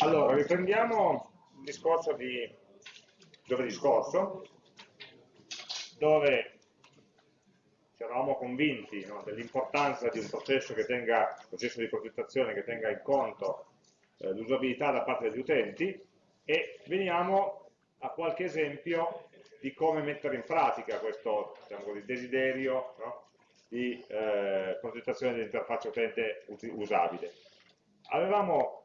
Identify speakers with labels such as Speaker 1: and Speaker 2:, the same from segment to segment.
Speaker 1: Allora, riprendiamo il discorso di giovedì scorso, dove ci eravamo convinti no, dell'importanza di un processo, tenga, processo, di progettazione che tenga in conto eh, l'usabilità da parte degli utenti e veniamo a qualche esempio di come mettere in pratica questo diciamo così, desiderio no, di eh, progettazione dell'interfaccia utente usabile. Avevamo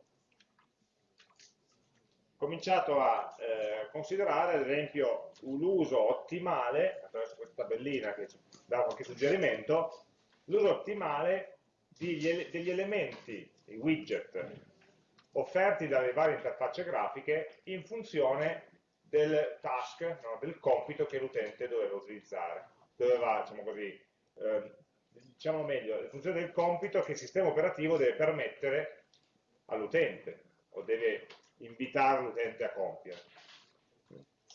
Speaker 1: cominciato a eh, considerare ad esempio l'uso ottimale, attraverso questa tabellina che ci dà qualche suggerimento, l'uso ottimale degli, degli elementi, i widget, offerti dalle varie interfacce grafiche in funzione del task, no, del compito che l'utente doveva utilizzare, doveva, diciamo così, eh, diciamo meglio, in funzione del compito che il sistema operativo deve permettere all'utente, o deve invitare l'utente a compiere.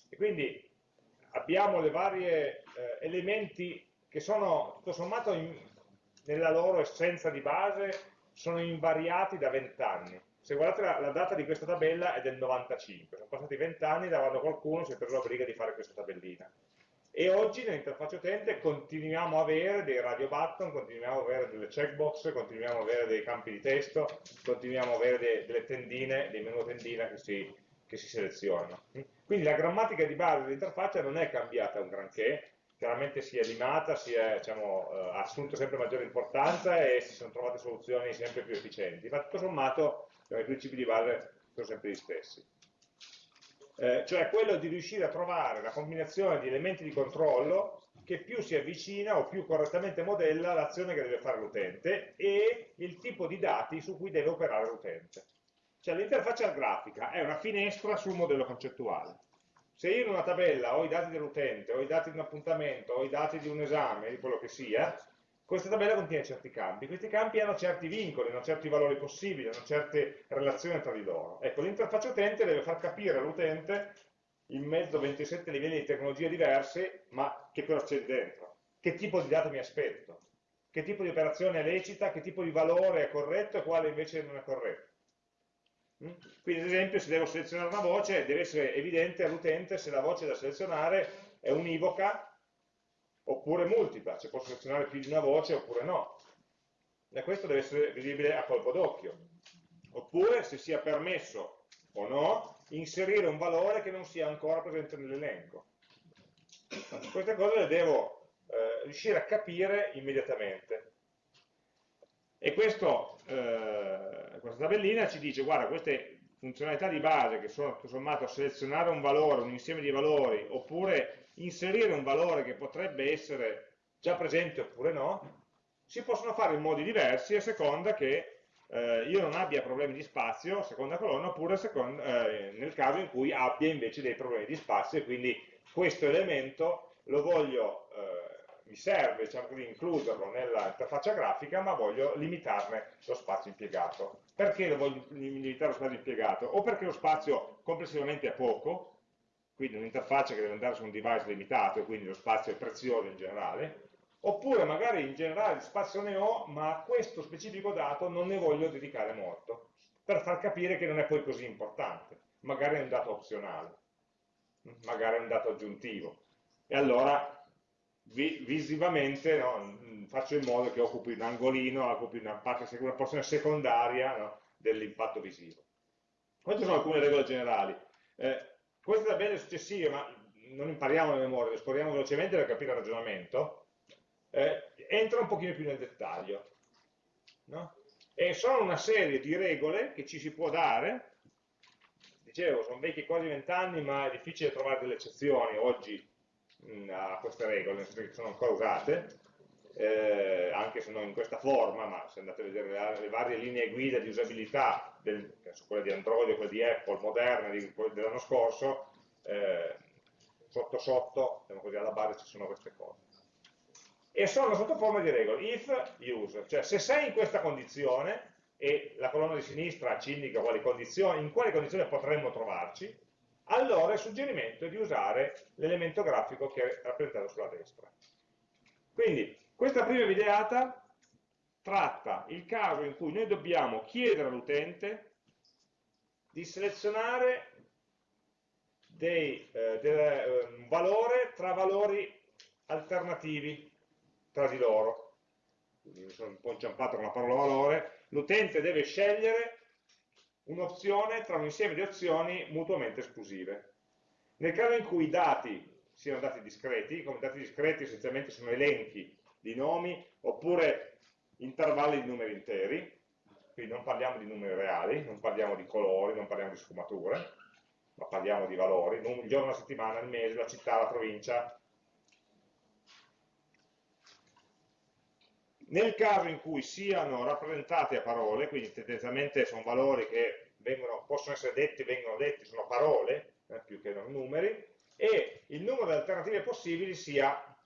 Speaker 1: E quindi abbiamo le varie eh, elementi che sono, tutto sommato, in, nella loro essenza di base, sono invariati da 20 anni. Se guardate la, la, data di questa tabella è del 95, sono passati 20 anni da quando qualcuno si è preso la briga di fare questa tabellina. E oggi nell'interfaccia utente continuiamo a avere dei radio button, continuiamo ad avere delle checkbox, continuiamo ad avere dei campi di testo, continuiamo ad avere de, delle tendine, dei menu tendina che si, che si selezionano. Quindi la grammatica di base dell'interfaccia non è cambiata un granché, chiaramente si è limata, si è diciamo, eh, assunto sempre maggiore importanza e si sono trovate soluzioni sempre più efficienti, ma tutto sommato i principi di base sono sempre gli stessi eh, cioè quello di riuscire a trovare la combinazione di elementi di controllo che più si avvicina o più correttamente modella l'azione che deve fare l'utente e il tipo di dati su cui deve operare l'utente. Cioè l'interfaccia grafica è una finestra sul modello concettuale. Se io in una tabella ho i dati dell'utente, ho i dati di un appuntamento, ho i dati di un esame, di quello che sia, questa tabella contiene certi campi, questi campi hanno certi vincoli, hanno certi valori possibili, hanno certe relazioni tra di loro. Ecco, l'interfaccia utente deve far capire all'utente, in mezzo a 27 livelli di tecnologie diverse, ma che cosa c'è dentro, che tipo di dato mi aspetto, che tipo di operazione è lecita, che tipo di valore è corretto e quale invece non è corretto. Mm? Quindi ad esempio se devo selezionare una voce deve essere evidente all'utente se la voce da selezionare è univoca oppure multipla, cioè posso selezionare più di una voce oppure no. E questo deve essere visibile a colpo d'occhio. Oppure, se sia permesso o no, inserire un valore che non sia ancora presente nell'elenco. Queste cose le devo eh, riuscire a capire immediatamente. E questo, eh, questa tabellina ci dice, guarda, queste funzionalità di base che sono tutto sommato selezionare un valore, un insieme di valori, oppure inserire un valore che potrebbe essere già presente oppure no, si possono fare in modi diversi a seconda che eh, io non abbia problemi di spazio, seconda colonna, oppure seconda, eh, nel caso in cui abbia invece dei problemi di spazio e quindi questo elemento lo voglio, eh, mi serve diciamo così, includerlo nell'interfaccia grafica, ma voglio limitarne lo spazio impiegato. Perché lo voglio limitare lo spazio impiegato? O perché lo spazio complessivamente è poco, quindi un'interfaccia che deve andare su un device limitato e quindi lo spazio è prezioso in generale, oppure magari in generale spazio ne ho, ma a questo specifico dato non ne voglio dedicare molto, per far capire che non è poi così importante, magari è un dato opzionale, magari è un dato aggiuntivo. E allora vi, visivamente no, faccio in modo che occupi un angolino, occupi una, parte, una porzione secondaria no, dell'impatto visivo. Queste sono alcune regole generali. Eh, queste tabelle successive, ma non impariamo a memoria, le esploriamo velocemente per capire il ragionamento, eh, entra un pochino più nel dettaglio. No? E sono una serie di regole che ci si può dare, dicevo, sono vecchie quasi vent'anni, ma è difficile trovare delle eccezioni oggi mh, a queste regole, nel senso che sono ancora usate, eh, anche se non in questa forma, ma se andate a vedere le varie linee guida di usabilità, del, quelle di Android o quelle di Apple, moderne, dell'anno scorso, eh, sotto sotto, diciamo così, alla base ci sono queste cose. E sono sotto forma di regole, if, use, cioè se sei in questa condizione, e la colonna di sinistra ci indica quali condizioni, in quali condizioni potremmo trovarci, allora il suggerimento è di usare l'elemento grafico che è rappresentato sulla destra. Quindi, questa prima videata tratta il caso in cui noi dobbiamo chiedere all'utente di selezionare dei, eh, del, eh, un valore tra valori alternativi tra di loro. Quindi mi sono un po' inciampato con la parola valore. L'utente deve scegliere un'opzione tra un insieme di opzioni mutuamente esclusive. Nel caso in cui i dati siano dati discreti, come dati discreti essenzialmente sono elenchi di nomi oppure intervalli di numeri interi, quindi non parliamo di numeri reali, non parliamo di colori, non parliamo di sfumature, ma parliamo di valori, il giorno, la settimana, il mese, la città, la provincia. Nel caso in cui siano rappresentati a parole, quindi tendenzialmente sono valori che vengono, possono essere detti, vengono detti, sono parole, eh, più che non numeri, e il numero di alternative possibili sia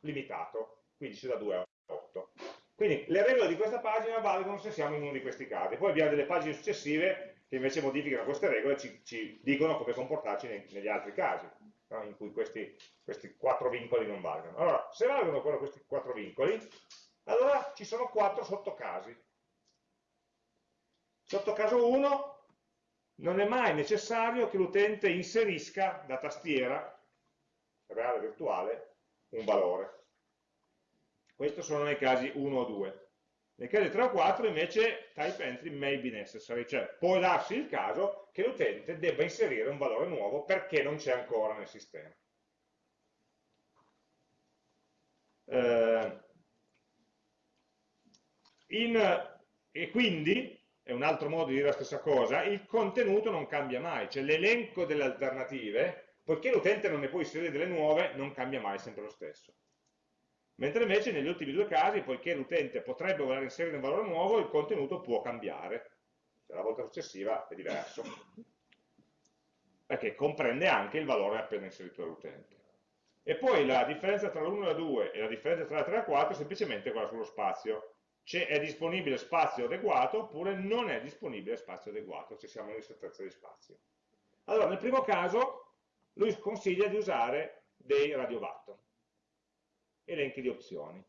Speaker 1: limitato, quindi sia da 2 a 8. Quindi le regole di questa pagina valgono se siamo in uno di questi casi. Poi abbiamo delle pagine successive che invece modificano queste regole e ci, ci, dicono come comportarci nei, negli altri casi, no? in cui questi, questi, quattro vincoli non valgono. Allora, se valgono però questi quattro vincoli, allora ci sono quattro sottocasi. Sottocaso 1 non è mai necessario che l'utente inserisca da tastiera, reale o virtuale, un valore. Questo sono nei casi 1 o 2. Nei casi 3 o 4 invece type entry may be necessary, cioè può darsi il caso che l'utente debba inserire un valore nuovo perché non c'è ancora nel sistema. Eh, in, e quindi, è un altro modo di dire la stessa cosa, il contenuto non cambia mai, cioè l'elenco delle alternative, poiché l'utente non ne può inserire delle nuove, non cambia mai, è sempre lo stesso. Mentre invece negli ultimi due casi, poiché l'utente potrebbe voler inserire un valore nuovo, il contenuto può cambiare. Cioè, la volta successiva è diverso. Perché comprende anche il valore appena inserito dall'utente. E poi la differenza tra l'1 e la 2 e la differenza tra la 3 e la 4 è semplicemente quella sullo spazio. Cioè è disponibile spazio adeguato oppure non è disponibile spazio adeguato, se siamo in ristrettezza di spazio. Allora, nel primo caso, lui consiglia di usare dei radiowatt elenchi di opzioni.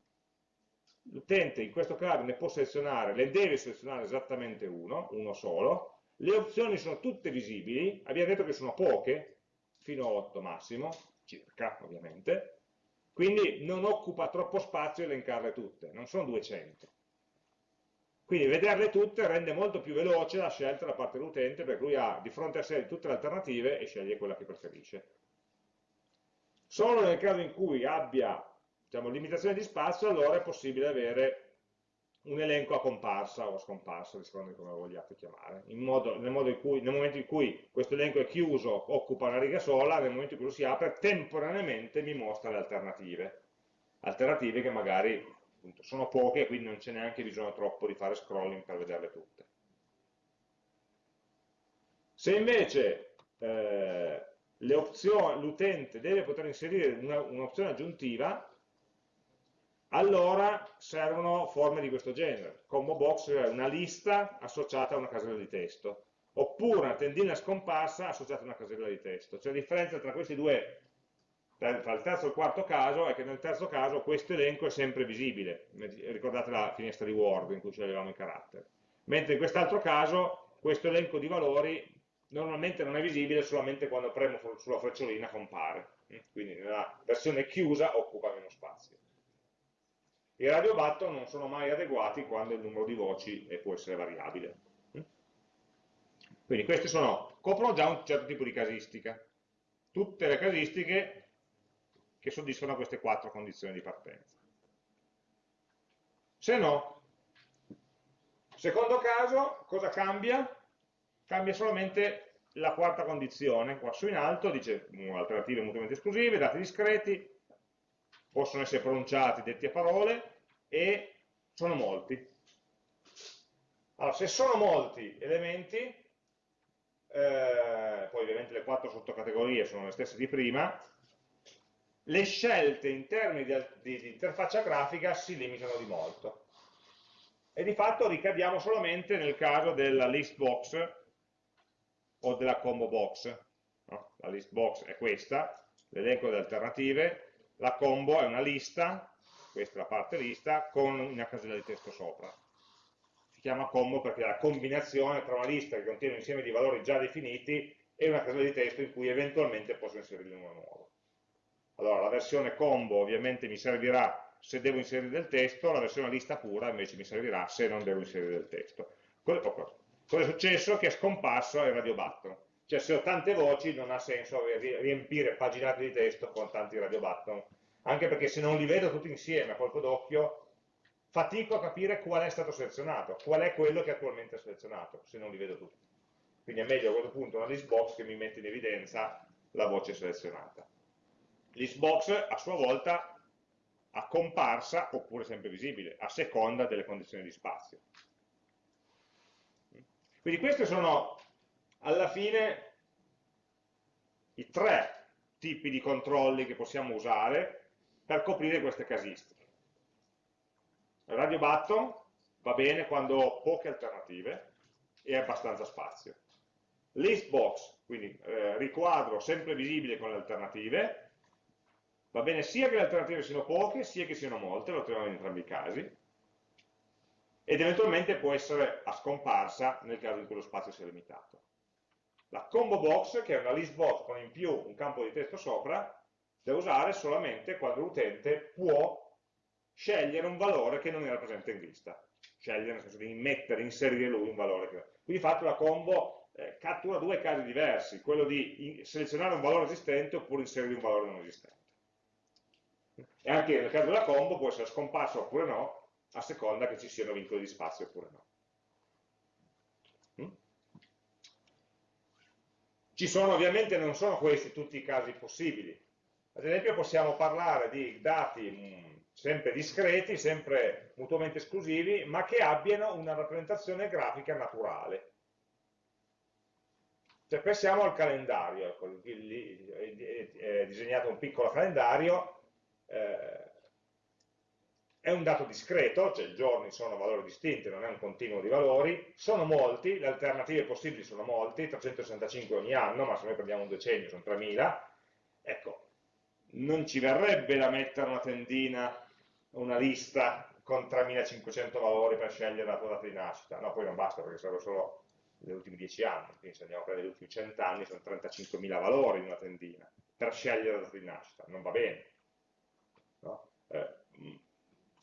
Speaker 1: L'utente in questo caso ne può selezionare, le deve selezionare esattamente uno, uno solo, le opzioni sono tutte visibili, abbiamo detto che sono poche, fino a 8 massimo, circa ovviamente, quindi non occupa troppo spazio elencarle tutte, non sono 200. Quindi vederle tutte rende molto più veloce la scelta da parte dell'utente perché lui ha di fronte a sé tutte le alternative e sceglie quella che preferisce. Solo nel caso in cui abbia diciamo, limitazione di spazio, allora è possibile avere un elenco a comparsa o a scomparsa, di come lo vogliate chiamare, modo, nel, modo cui, nel, momento in cui questo elenco è chiuso, occupa una riga sola, nel momento in cui lo si apre, temporaneamente mi mostra le alternative, alternative che magari appunto, sono poche e quindi non c'è neanche bisogno troppo di fare scrolling per vederle tutte. Se invece eh, l'utente deve poter inserire un'opzione un aggiuntiva, allora servono forme di questo genere. Combo box è una lista associata a una casella di testo, oppure una tendina scomparsa associata a una casella di testo. Cioè la differenza tra questi due, tra il terzo e il quarto caso, è che nel terzo caso questo elenco è sempre visibile. Ricordate la finestra di Word in cui sceglievamo i caratteri. Mentre in quest'altro caso questo elenco di valori normalmente non è visibile solamente quando premo sulla frecciolina compare. Quindi nella versione chiusa occupa meno spazio. I radio button non sono mai adeguati quando il numero di voci può essere variabile. Quindi questi sono, coprono già un certo tipo di casistica. Tutte le casistiche che soddisfano queste quattro condizioni di partenza. Se no, secondo caso, cosa cambia? Cambia solamente la quarta condizione, qua su in alto, dice alternative mutuamente esclusive, dati discreti, possono essere pronunciati, detti a parole, e sono molti. Allora, se sono molti elementi, eh, poi ovviamente le quattro sottocategorie sono le stesse di prima, le scelte in termini di, di, di interfaccia grafica si limitano di molto. E di fatto ricadiamo solamente nel caso della list box o della combo box. No? La list box è questa, l'elenco delle alternative, la combo è una lista, questa è la parte lista, con una casella di testo sopra. chiama combo perché è la combinazione tra una lista che contiene un insieme di valori già definiti e una casella di testo in cui eventualmente posso inserire uno nuovo. Allora, la versione combo ovviamente mi servirà se devo inserire del testo, la versione lista pura invece mi servirà se non devo inserire del testo. Cosa è successo? Che è scomparso il radio button. Cioè se ho tante voci non ha senso riempire paginate di testo con tanti radio button, anche perché se non li vedo tutti insieme a colpo d'occhio fatico a capire qual è stato selezionato, qual è quello che attualmente è selezionato, se non li vedo tutti. Quindi è meglio a questo punto una list box che mi mette in evidenza la voce selezionata. Listbox a sua volta a comparsa oppure sempre visibile, a seconda delle condizioni di spazio. Quindi questi sono alla fine i tre tipi di controlli che possiamo usare per coprire queste casistiche. Radio button va bene quando ho poche alternative e abbastanza spazio. List box, quindi eh, riquadro sempre visibile con le alternative, Va bene sia che le alternative siano poche, sia che siano molte, lo troviamo in entrambi i casi, ed eventualmente può essere a scomparsa nel caso in cui lo spazio sia limitato. La combo box, che è una list box con in più un campo di testo sopra, da usare solamente quando l'utente può scegliere un valore che non era presente in lista. Scegliere nel senso di mettere, inserire lui un valore. Che... Quindi fatto la combo eh, cattura due casi diversi, quello di selezionare un valore esistente oppure inserire un valore non esistente e anche nel caso della combo può essere scomparso oppure no, a seconda che ci siano vincoli di spazio oppure no. Mm? Ci sono ovviamente, non sono questi tutti i casi possibili. Ad esempio possiamo parlare di dati mm, sempre discreti, sempre mutuamente esclusivi, ma che abbiano una rappresentazione grafica naturale. Cioè pensiamo al calendario, ecco, è disegnato un piccolo calendario eh, è un dato discreto, cioè i giorni sono valori distinti, non è un continuo di valori, sono molti, le alternative possibili sono molti, 365 ogni anno, ma se noi prendiamo un decennio sono 3000, ecco, non ci verrebbe da mettere una tendina, una lista con 3500 valori per scegliere la tua data di nascita, no, poi non basta perché serve solo negli ultimi 10 anni, quindi se andiamo a prendere gli ultimi 100 anni sono 35.000 valori in una tendina, per scegliere la data di nascita, non va bene. No? Eh,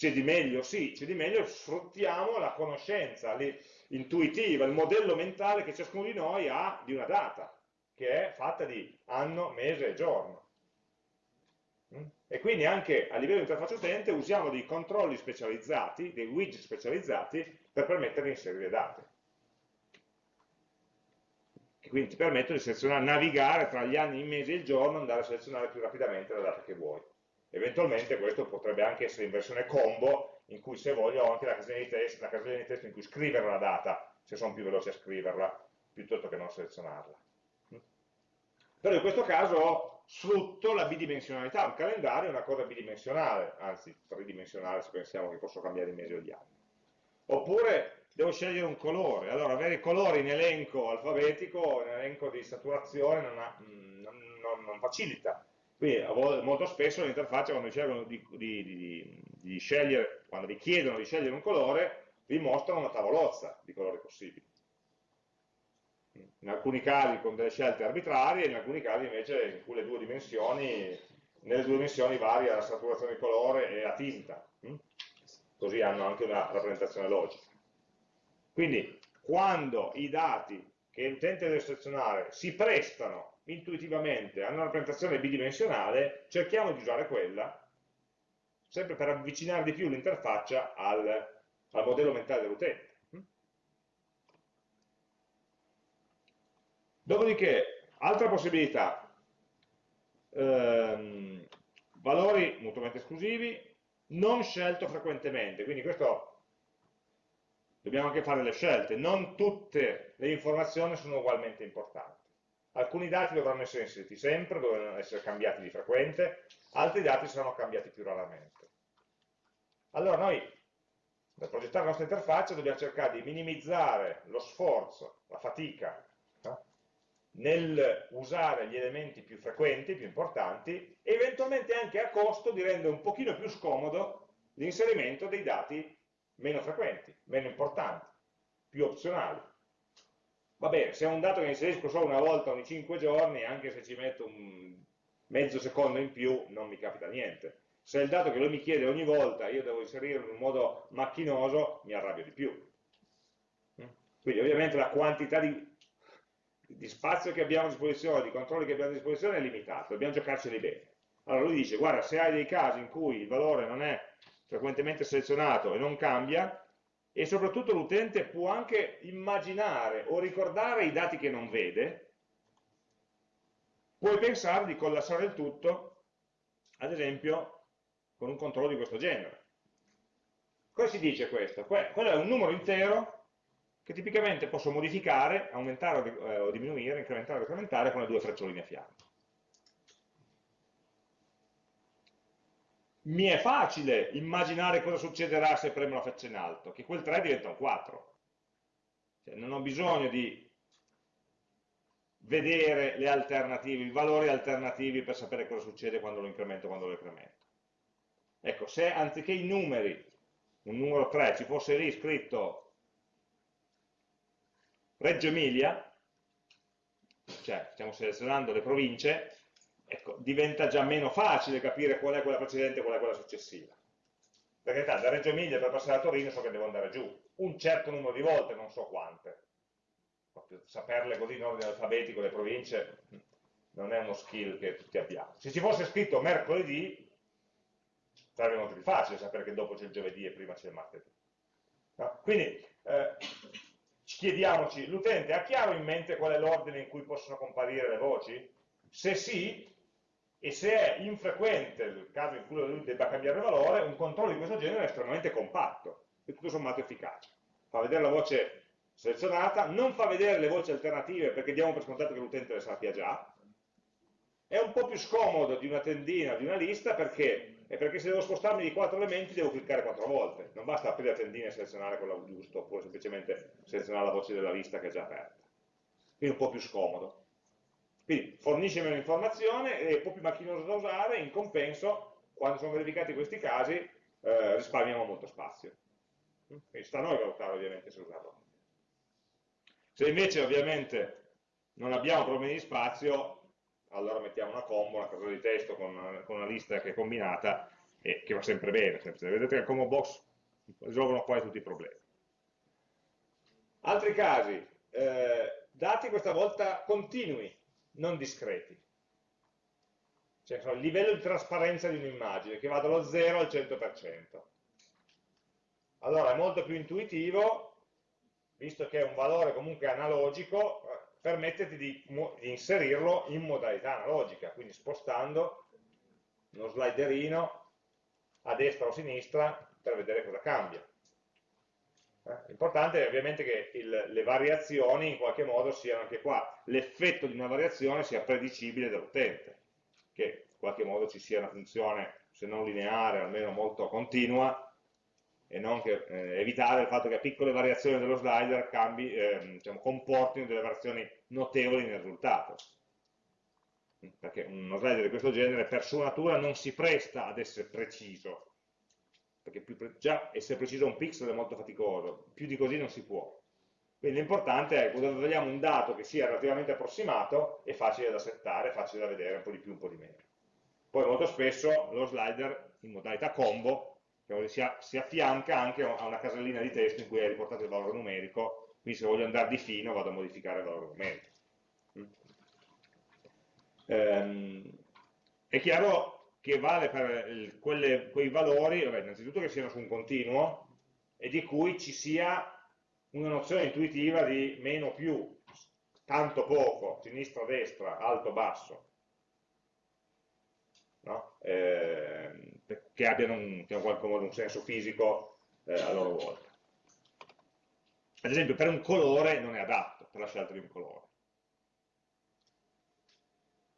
Speaker 1: c'è di meglio? Sì, c'è di meglio, sfruttiamo la conoscenza intuitiva, il modello mentale che ciascuno di noi ha di una data, che è fatta di anno, mese e giorno. Mm? E quindi anche a livello di interfaccia utente usiamo dei controlli specializzati, dei widget specializzati, per permettere di inserire date. Che quindi ti permettono di selezionare, navigare tra gli anni, i mesi e il giorno, andare a selezionare più rapidamente la data che vuoi. Eventualmente questo potrebbe anche essere in versione combo, in cui se voglio ho anche la casella di testo, la casella di testo in cui scrivere la data, se sono più veloce a scriverla, piuttosto che non selezionarla. Però in questo caso sfrutto la bidimensionalità, un calendario è una cosa bidimensionale, anzi tridimensionale se pensiamo che posso cambiare i mesi o gli anni. Oppure devo scegliere un colore, allora avere i colori in elenco alfabetico, in elenco di saturazione non, ha, non, non, non facilita quindi molto spesso l'interfaccia quando di, di, di, di, scegliere, quando vi chiedono di scegliere un colore, vi mostrano una tavolozza di colori possibili. In alcuni casi con delle scelte arbitrarie, in alcuni casi invece in cui le due dimensioni, nelle due dimensioni varia la saturazione di colore e la tinta. Così hanno anche una rappresentazione logica. Quindi quando i dati che l'utente deve selezionare si prestano intuitivamente a una rappresentazione bidimensionale, cerchiamo di usare quella, sempre per avvicinare di più l'interfaccia al, al modello mentale dell'utente. Dopodiché, altra possibilità, ehm, valori mutuamente esclusivi, non scelto frequentemente, quindi questo dobbiamo anche fare le scelte, non tutte le informazioni sono ugualmente importanti. Alcuni dati dovranno essere inseriti sempre, dovranno essere cambiati di frequente, altri dati saranno cambiati più raramente. Allora noi, per progettare la nostra interfaccia, dobbiamo cercare di minimizzare lo sforzo, la fatica, nel usare gli elementi più frequenti, più importanti, e eventualmente anche a costo di rendere un pochino più scomodo l'inserimento dei dati meno frequenti, meno importanti. più opzionali. Va bene, se è un dato che inserisco solo una volta ogni 5 giorni, anche se ci metto un mezzo secondo in più, non mi capita niente. Se è il dato che lui mi chiede ogni volta, io devo inserirlo in un modo macchinoso, mi arrabbio di più. Quindi ovviamente la quantità di, di spazio che abbiamo a disposizione, di controlli che abbiamo a disposizione è limitata, dobbiamo giocarceli bene. Allora lui dice, guarda, se hai dei casi in cui il valore non è frequentemente selezionato e non cambia, e soprattutto l'utente può anche immaginare o ricordare i dati che non vede, puoi pensare di collassare il tutto, ad esempio, con un controllo di questo genere. Cosa si dice questo? Quello è un numero intero che tipicamente posso modificare, aumentare o eh, diminuire, incrementare o decrementare con le due freccioline a fianco. Mi è facile immaginare cosa succederà se premo la freccia in alto, che quel 3 diventa un 4. Cioè, non ho bisogno di vedere le alternative, i valori alternativi per sapere cosa succede quando lo incremento quando lo decremento. Ecco, se anziché i numeri, un numero 3, ci fosse lì scritto Reggio Emilia, cioè stiamo selezionando le province, ecco, diventa già meno facile capire qual è quella precedente e qual è quella successiva. Perché da Reggio Emilia per passare a Torino so che devo andare giù, un certo numero di volte, non so quante. Saperle così in ordine alfabetico le province non è uno skill che tutti abbiamo. Se ci fosse scritto mercoledì, sarebbe molto più facile sapere che dopo c'è il giovedì e prima c'è il martedì. No? Quindi eh, chiediamoci, l'utente ha chiaro in mente qual è l'ordine in cui possono comparire le voci? Se sì, e se è infrequente il caso in cui lui debba cambiare valore, un controllo di questo genere è estremamente compatto e tutto sommato efficace. Fa vedere la voce selezionata, non fa vedere le voci alternative perché diamo per scontato che l'utente le sappia già, è un po' più scomodo di una tendina, di una lista, perché? È perché se devo spostarmi di quattro elementi devo cliccare quattro volte, non basta aprire la tendina e selezionare quella giusta, oppure semplicemente selezionare la voce della lista che è già aperta. Quindi un po' più scomodo. Quindi fornisce meno informazione, è un po' più macchinoso da usare, in compenso, quando sono verificati questi casi, eh, risparmiamo molto spazio. Quindi sta a noi valutare ovviamente se usarlo. Se invece ovviamente non abbiamo problemi di spazio, allora mettiamo una combo, una casella di testo con con una lista che è combinata e che va sempre bene. Sempre. Vedete che il combo box risolvono quasi tutti i problemi. Altri casi, eh, dati questa volta continui, non discreti. Cioè il livello di trasparenza di un'immagine, che va dallo 0 al 100%. Allora è molto più intuitivo, visto che è un valore comunque analogico, permetterti di, di inserirlo in modalità analogica, quindi spostando uno sliderino a destra o a sinistra per vedere cosa cambia. Eh? L'importante è ovviamente che il, le variazioni in qualche modo siano anche qua, l'effetto di una variazione sia predicibile dall'utente, che in qualche modo ci sia una funzione, se non lineare, almeno molto continua, e non che, eh, evitare il fatto che piccole variazioni dello slider cambi, eh, diciamo, comportino delle variazioni notevoli nel risultato. Perché uno slider di questo genere per sua natura non si presta ad essere preciso, perché già essere preciso un pixel è molto faticoso, più di così non si può. Quindi l'importante è quando vogliamo un dato che sia relativamente approssimato, è facile da settare, facile da vedere, un po' di più, un po' di meno. Poi molto spesso lo slider in modalità combo si affianca anche a una casellina di testo in cui è riportato il valore numerico, quindi se voglio andare di fino vado a modificare il valore numerico. Mm. Ehm, è chiaro che vale per il, quelle, quei valori, vabbè, innanzitutto che siano su un continuo e di cui ci sia una nozione intuitiva di meno più, tanto poco, sinistra, destra, alto, basso. No? Eh, che abbiano un, che in qualche modo un senso fisico eh, a loro volta. Ad esempio per un colore non è adatto per la scelta di un colore.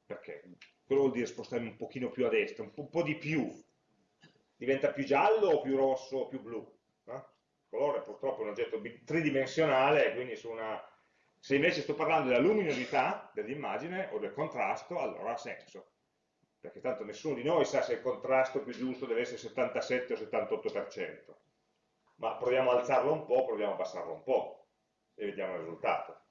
Speaker 1: Perché? Quello vuol dire spostarmi un pochino più a destra, un po', di più. Diventa più giallo o più rosso o più blu? No? Il colore purtroppo è un oggetto tridimensionale, quindi su una... se invece sto parlando della luminosità dell'immagine o del contrasto, allora ha senso. Perché tanto nessuno di noi sa se il contrasto più giusto deve essere 77 o 78%. Ma proviamo a alzarlo un po', proviamo a abbassarlo un po'. e vediamo il risultato.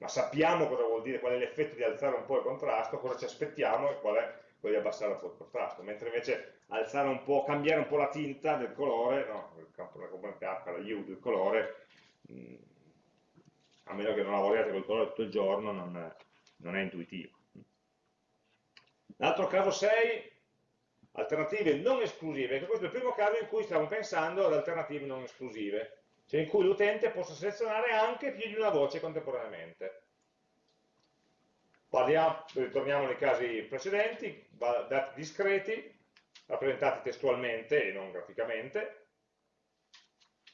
Speaker 1: Ma sappiamo cosa vuol dire, qual è l'effetto di alzare un po' il contrasto, cosa ci aspettiamo e qual è quello di abbassare un po' il contrasto, mentre invece alzare un po', cambiare un po' la tinta del colore, no, il campo della componente H, la hue del colore, mh, mm, a meno che non lavoriate col colore tutto il giorno, non, non è intuitivo. L'altro caso 6, alternative non esclusive, questo è il primo caso in cui stiamo pensando ad alternative non esclusive, cioè in cui l'utente possa selezionare anche più di una voce contemporaneamente. Parliamo, ritorniamo nei casi precedenti, dati discreti, rappresentati testualmente e non graficamente,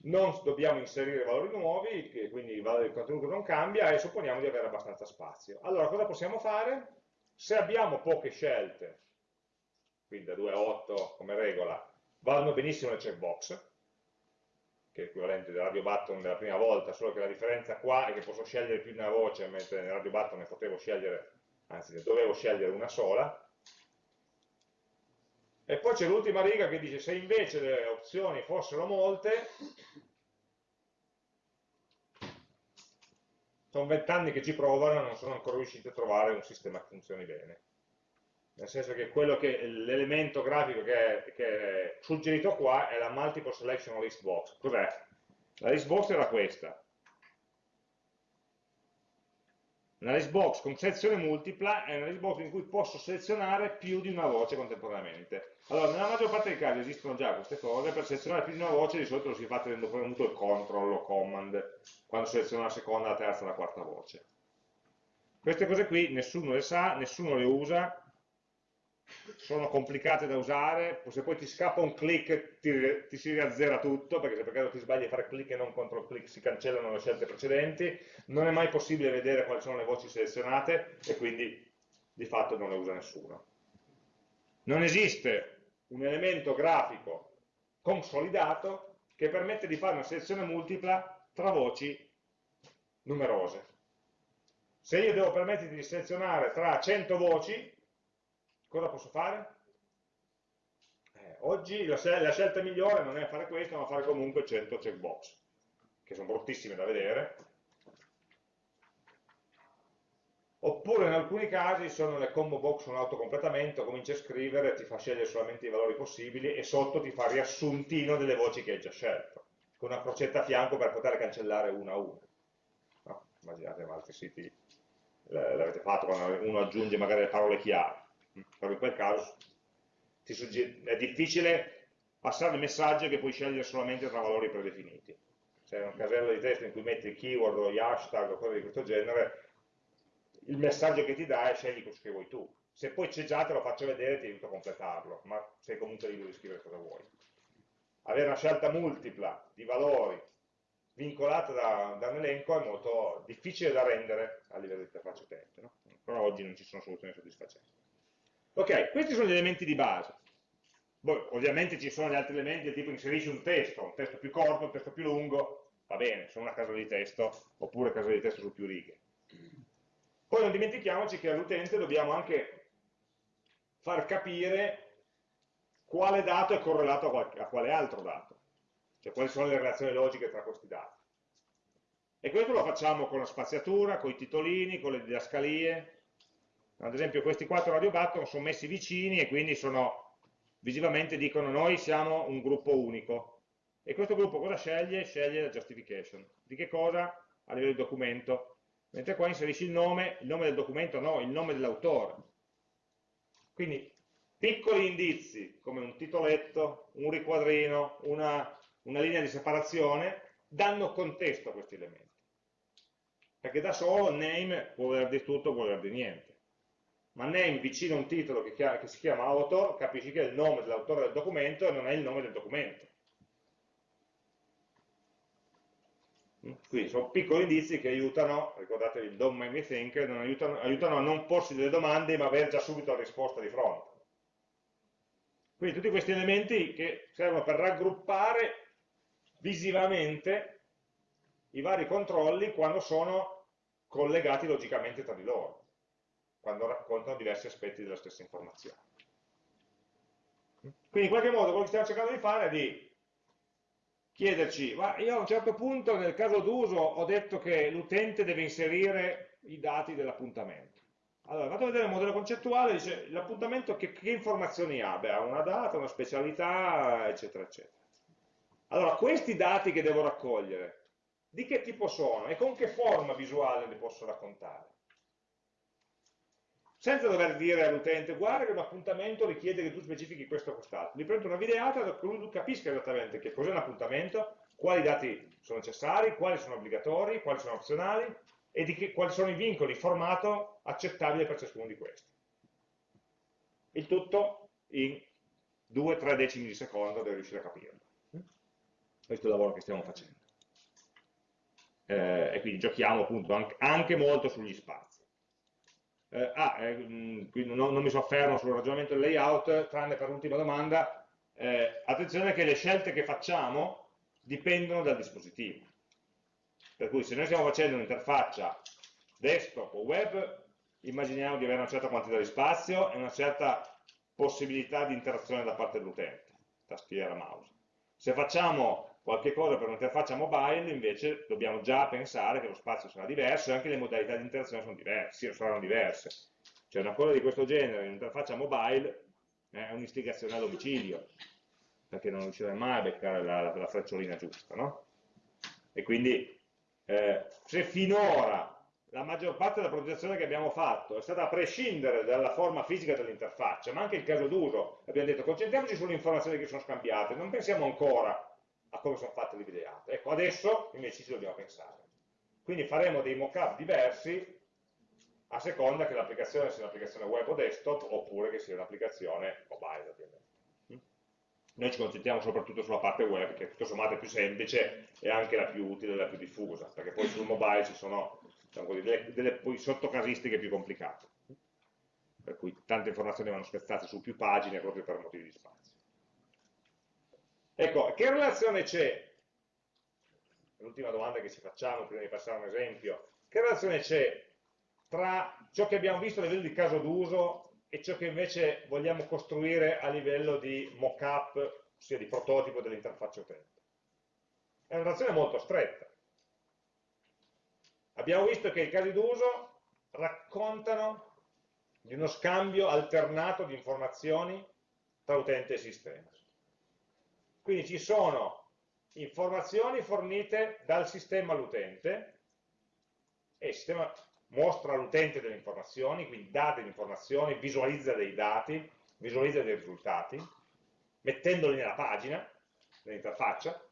Speaker 1: non dobbiamo inserire valori nuovi, quindi il contenuto non cambia e supponiamo di avere abbastanza spazio. Allora cosa possiamo fare? Se abbiamo poche scelte, quindi da 2 a 8 come regola, vanno benissimo le checkbox, che è l'equivalente del radio button della prima volta, solo che la differenza qua è che posso scegliere più di una voce, mentre nel radio button ne potevo scegliere, anzi ne dovevo scegliere una sola. E poi c'è l'ultima riga che dice se invece le opzioni fossero molte, sono vent'anni che ci provano e non sono ancora riusciti a trovare un sistema che funzioni bene. Nel senso che l'elemento grafico che è, che è, suggerito qua è la multiple selection list box. Cos'è? La list box era questa. Una list box con selezione multipla è una list box in cui posso selezionare più di una voce contemporaneamente. Allora, nella maggior parte dei casi esistono già queste cose, per selezionare più di una voce di solito lo si fa tenendo premuto il control o command, quando seleziono la seconda, la terza la quarta voce. Queste cose qui nessuno le sa, nessuno le usa, sono complicate da usare, se poi ti scappa un click ti, ti si riazzera tutto, perché se per caso ti sbagli a fare click e non control click si cancellano le scelte precedenti, non è mai possibile vedere quali sono le voci selezionate e quindi di fatto non le usa nessuno. Non esiste un elemento grafico consolidato che permette di fare una selezione multipla tra voci numerose. Se io devo permetterti di selezionare tra 100 voci, cosa posso fare? Eh, oggi la, la, scelta migliore non è fare questo, ma fare comunque 100 checkbox, che sono bruttissime da vedere. Oppure in alcuni casi sono le combo box un autocompletamento, cominci a scrivere, ti fa scegliere solamente i valori possibili e sotto ti fa riassuntino delle voci che hai già scelto, con una crocetta a fianco per poter cancellare una a una. No? Immaginate altri siti l'avete fatto quando uno aggiunge magari le parole chiave in quel caso è difficile passare il messaggio che puoi scegliere solamente tra valori predefiniti. Se è un casello di testo in cui metti il keyword o gli hashtag o cose di questo genere, il messaggio che ti dà è scegli quello che vuoi tu. Se poi c'è già te lo faccio vedere ti aiuto a completarlo, ma sei comunque libero di scrivere cosa vuoi. Avere una scelta multipla di valori vincolata da, da un elenco è molto difficile da rendere a livello di interfaccia utente, no? però oggi non ci sono soluzioni soddisfacenti. Ok, questi sono gli elementi di base. Poi, ovviamente ci sono gli altri elementi tipo inserisci un testo, un testo più corto, un testo più lungo, va bene, sono una casa di testo, oppure casa di testo su più righe. Poi non dimentichiamoci che all'utente dobbiamo anche far capire quale dato è correlato a quale altro dato, cioè quali sono le relazioni logiche tra questi dati. E questo lo facciamo con la spaziatura, con i titolini, con le didascalie, ad esempio questi quattro radio button sono messi vicini e quindi sono, visivamente dicono noi siamo un gruppo unico. E questo gruppo cosa sceglie? Sceglie la justification. Di che cosa? A livello di documento. Mentre qua inserisci il nome, il nome del documento no, il nome dell'autore. Quindi piccoli indizi come un titoletto, un riquadrino, una, una linea di separazione danno contesto a questi elementi. Perché da solo name può voler dire tutto, può voler dire niente ma name vicino a un titolo che, che si chiama author, capisci che è il nome dell'autore del documento e non è il nome del documento. Quindi sono piccoli indizi che aiutano, ricordatevi il don't make me think, aiutano, aiutano, a non porsi delle domande ma avere già subito la risposta di fronte. Quindi tutti questi elementi che servono per raggruppare visivamente i vari controlli quando sono collegati logicamente tra di loro quando raccontano diversi aspetti della stessa informazione. Quindi in qualche modo quello che stiamo cercando di fare è di chiederci, ma io a un certo punto nel caso d'uso ho detto che l'utente deve inserire i dati dell'appuntamento. Allora, vado a vedere il modello concettuale, dice l'appuntamento che, che informazioni ha? Beh, ha una data, una specialità, eccetera, eccetera. Allora, questi dati che devo raccogliere, di che tipo sono e con che forma visuale li posso raccontare? Senza dover dire all'utente, guarda che un appuntamento richiede che tu specifichi questo o quest'altro. Gli prendo una videata che lui capisca esattamente che cos'è un appuntamento, quali dati sono necessari, quali sono obbligatori, quali sono opzionali, e che, quali sono i vincoli di formato accettabili per ciascuno di questi. Il tutto in 2-3 decimi di secondo devo riuscire a capirlo. Questo è il lavoro che stiamo facendo. Eh, e quindi giochiamo appunto anche molto sugli spazi. Eh, ah, eh, non, non, mi soffermo sul ragionamento del layout, tranne per l'ultima domanda. Eh, attenzione che le scelte che facciamo dipendono dal dispositivo. Per cui se noi stiamo facendo un'interfaccia desktop o web, immaginiamo di avere una certa quantità di spazio e una certa possibilità di interazione da parte dell'utente, tastiera, mouse. Se facciamo qualche cosa per un'interfaccia mobile, invece dobbiamo già pensare che lo spazio sarà diverso e anche le modalità di interazione sono diverse, saranno diverse. Cioè una cosa di questo genere in un'interfaccia mobile è un'istigazione a domicilio, perché non riuscirai mai a beccare la, la frecciolina giusta, no? E quindi eh, se finora la maggior parte della progettazione che abbiamo fatto è stata a prescindere dalla forma fisica dell'interfaccia, ma anche il caso d'uso, abbiamo detto concentriamoci sulle informazioni che sono scambiate, non pensiamo ancora a come sono fatte le videate. Ecco, adesso invece ci dobbiamo pensare. Quindi faremo dei mock-up diversi a seconda che l'applicazione sia un'applicazione web o desktop oppure che sia un'applicazione mobile ovviamente. Noi ci concentriamo soprattutto sulla parte web, che tutto sommato è più semplice e anche la più utile e la più diffusa, perché poi sul mobile ci sono diciamo delle, delle sottocasistiche più complicate, per cui tante informazioni vanno spezzate su più pagine proprio per motivi di spazio. Ecco, che relazione c'è? L'ultima domanda che ci facciamo prima di passare a un esempio. Che relazione c'è tra ciò che abbiamo visto a livello di caso d'uso e ciò che invece vogliamo costruire a livello di mock-up, ossia di prototipo dell'interfaccia utente. È una relazione molto stretta. Abbiamo visto che i casi d'uso raccontano di uno scambio alternato di informazioni tra utente e sistema. Quindi ci sono informazioni fornite dal sistema all'utente e il sistema mostra all'utente delle informazioni, quindi dà delle informazioni, visualizza dei dati, visualizza dei risultati, mettendoli nella pagina, nell'interfaccia,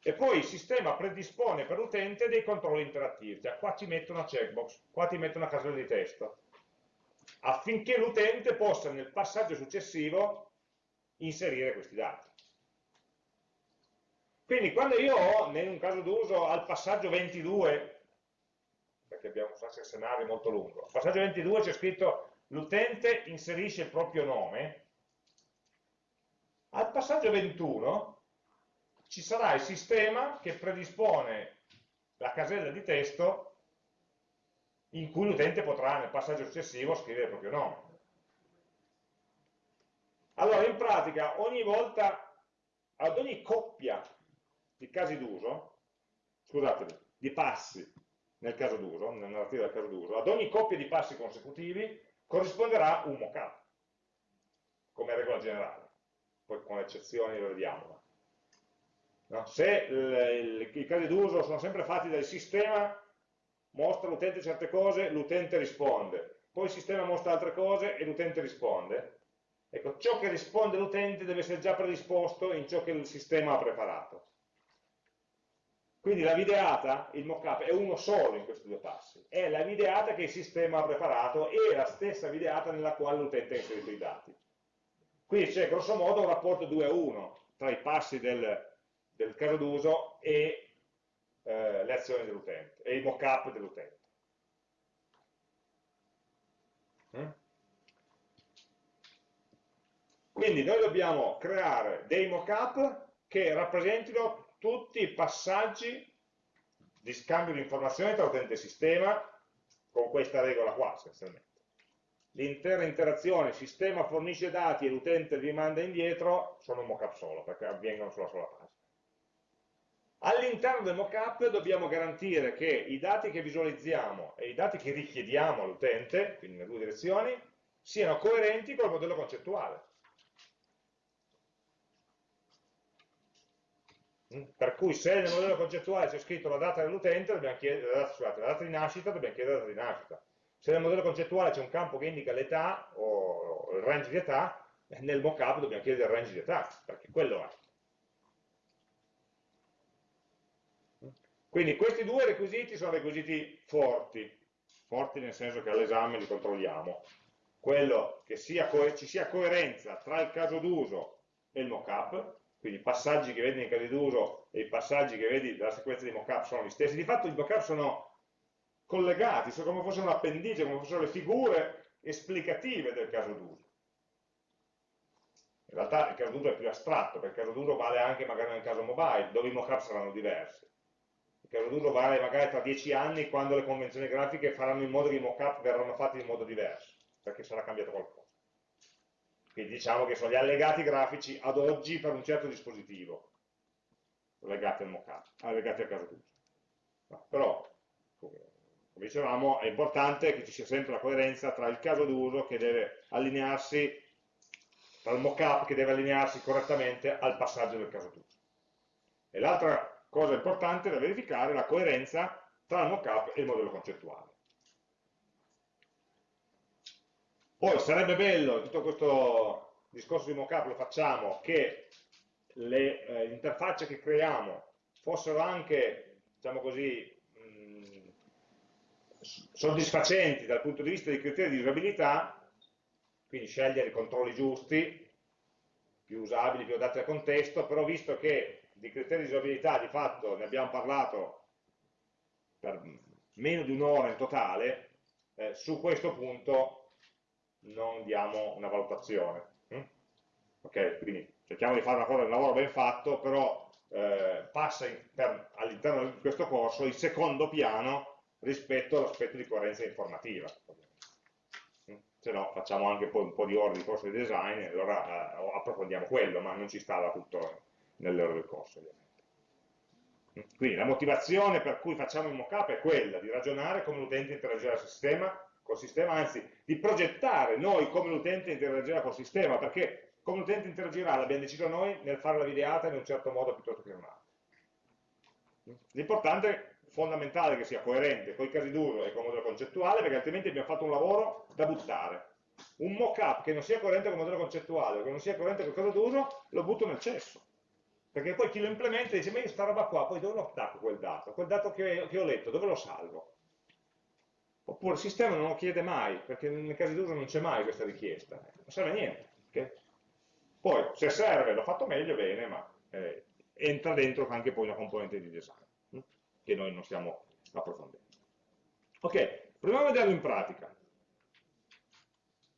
Speaker 1: e poi il sistema predispone per l'utente dei controlli interattivi, cioè qua ti metto una checkbox, qua ti metto una casella di testo, affinché l'utente possa nel passaggio successivo inserire questi dati. Quindi quando io ho, in un caso d'uso, al passaggio 22 perché abbiamo un scenario molto lungo. Al passaggio 22 c'è scritto l'utente inserisce il proprio nome, al passaggio 21 ci sarà il sistema che predispone la casella di testo in cui l'utente potrà nel passaggio successivo scrivere il proprio nome. Allora, in pratica, ogni volta, ad ogni coppia di casi d'uso, scusatemi, di passi nel caso d'uso, nella narrativa del caso d'uso, ad ogni coppia di passi consecutivi corrisponderà un mockup, come regola generale, poi con eccezioni lo vediamo. No? Se il, il, i casi d'uso sono sempre fatti dal sistema, mostra all'utente certe cose, l'utente risponde, poi il sistema mostra altre cose e l'utente risponde, ecco, ciò che risponde l'utente deve essere già predisposto in ciò che il sistema ha preparato. Quindi la videata, il mockup, è uno solo in questi due passi. È la videata che il sistema ha preparato e la stessa videata nella quale l'utente ha inserito i dati. Quindi c'è grosso modo un rapporto 2 a 1 tra i passi del, del caso d'uso e eh, le azioni dell'utente, e il mockup dell'utente. Mm? Quindi noi dobbiamo creare dei mockup che rappresentino tutti i passaggi di scambio di informazioni tra utente e sistema con questa regola qua essenzialmente. L'intera interazione, il sistema fornisce dati e l'utente li manda indietro, sono un mockup solo, perché avvengono sulla sola pagina. All'interno del mockup dobbiamo garantire che i dati che visualizziamo e i dati che richiediamo all'utente, quindi nelle due direzioni, siano coerenti col modello concettuale. Per cui se nel modello concettuale c'è scritto la data dell'utente, la la data di nascita, dobbiamo chiedere la data di nascita. Se nel modello concettuale c'è un campo che indica l'età o il range di età, nel mockup dobbiamo chiedere il range di età, perché quello è. Quindi questi due requisiti sono requisiti forti, forti nel senso che all'esame li controlliamo. Quello che sia ci sia coerenza tra il caso d'uso e il mockup, quindi i passaggi che vedi nei casi d'uso e i passaggi che vedi dalla sequenza di mockup sono gli stessi. Di fatto i mockup sono collegati, sono come fossero un appendice, come fossero le figure esplicative del caso d'uso. In realtà il caso d'uso è più astratto, perché il caso d'uso vale anche magari nel caso mobile, dove i mockup saranno diversi il caso d'uso vale magari tra dieci anni quando le convenzioni grafiche faranno in modo che i mockup verranno fatti in modo diverso, perché sarà cambiato qualcosa. Quindi diciamo che sono gli allegati grafici ad oggi per un certo dispositivo, legati al mockup, allegati al caso d'uso. Però, come dicevamo, è importante che ci sia sempre la coerenza tra il caso d'uso che deve allinearsi, tra il mockup che deve allinearsi correttamente al passaggio del caso d'uso. E l'altra cosa importante da verificare è la coerenza tra il mockup e il modello concettuale. Poi sarebbe bello, tutto questo discorso di mockup lo facciamo, che le eh, interfacce che creiamo fossero anche, diciamo così, mh, soddisfacenti dal punto di vista dei criteri di usabilità, quindi scegliere i controlli giusti, più usabili, più adatti al contesto, però visto che di criteri di usabilità di fatto ne abbiamo parlato per meno di un'ora in totale, eh, su questo punto non diamo una valutazione. Hm? Ok, quindi cerchiamo di fare una cosa, un lavoro ben fatto, però eh, passa all'interno di questo corso in secondo piano rispetto all'aspetto di coerenza informativa. Hm? Se no facciamo anche poi un po' di ore di corso di design e allora eh, approfondiamo quello, ma non ci stava tutto nelle ore del corso ovviamente. Quindi la motivazione per cui facciamo il mockup è quella di ragionare come l'utente interagirà col sistema, col sistema, anzi di progettare noi come l'utente interagirà col sistema, perché come l'utente interagirà l'abbiamo deciso noi nel fare la videata in un certo modo piuttosto che in un altro. L'importante, è fondamentale che sia coerente con i casi d'uso e con il modello concettuale, perché altrimenti abbiamo fatto un lavoro da buttare. Un mockup che non sia coerente con il modello concettuale, che non sia coerente con il caso d'uso, lo butto nel cesso perché poi chi lo implementa dice, ma io sta roba qua, poi dove lo attacco quel dato? Quel dato che, che ho letto, dove lo salvo? Oppure il sistema non lo chiede mai, perché nel caso d'uso non c'è mai questa richiesta, non serve a niente. Okay? Poi, se serve, l'ho fatto meglio, bene, ma eh, entra dentro anche poi una componente di design, hm? che noi non stiamo approfondendo. Ok, proviamo a vederlo in pratica.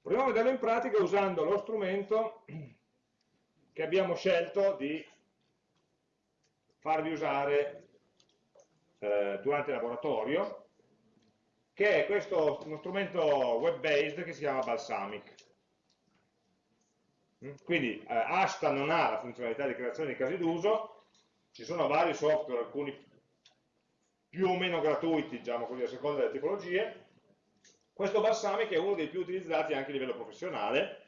Speaker 1: Proviamo a vederlo in pratica usando lo strumento che abbiamo scelto di farvi usare eh, durante il laboratorio, che è questo, uno strumento web-based che si chiama Balsamic. Mm? Quindi eh, Asta non ha la funzionalità di creazione di casi d'uso, ci sono vari software, alcuni più o meno gratuiti, diciamo così, a seconda delle tipologie. Questo Balsamic è uno dei più utilizzati anche a livello professionale.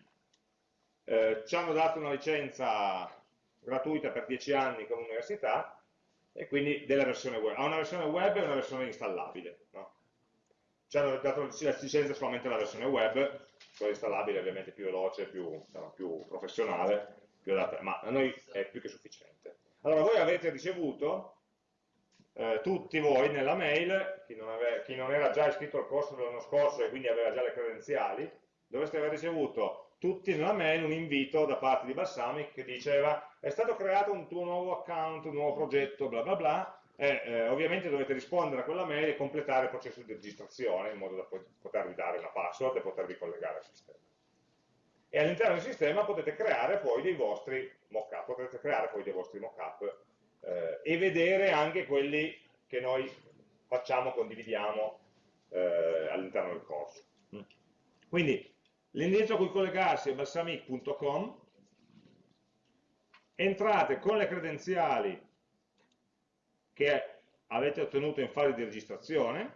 Speaker 1: Eh, ci hanno dato una licenza gratuita per 10 anni con l'università e quindi della versione web. Ha una versione web e una versione installabile. No? Ci hanno dato la solamente la versione web, quella installabile ovviamente più veloce, più, diciamo, più professionale, più adatta, ma a noi è più che sufficiente. Allora voi avete ricevuto eh, tutti voi nella mail, chi non, ave, chi non era già iscritto al corso dell'anno scorso e quindi aveva già le credenziali, dovreste aver ricevuto tutti nella mail un invito da parte di Balsamic che diceva è stato creato un tuo nuovo account, un nuovo progetto, bla bla bla, e eh, ovviamente dovete rispondere a quella mail e completare il processo di registrazione in modo da potervi dare una password e potervi collegare al sistema. E all'interno del sistema potete creare poi dei vostri mockup, creare poi dei vostri mockup eh, e vedere anche quelli che noi facciamo, condividiamo eh, all'interno del corso. Quindi L'indirizzo a cui collegarsi è balsamic.com, entrate con le credenziali che avete ottenuto in fase di registrazione,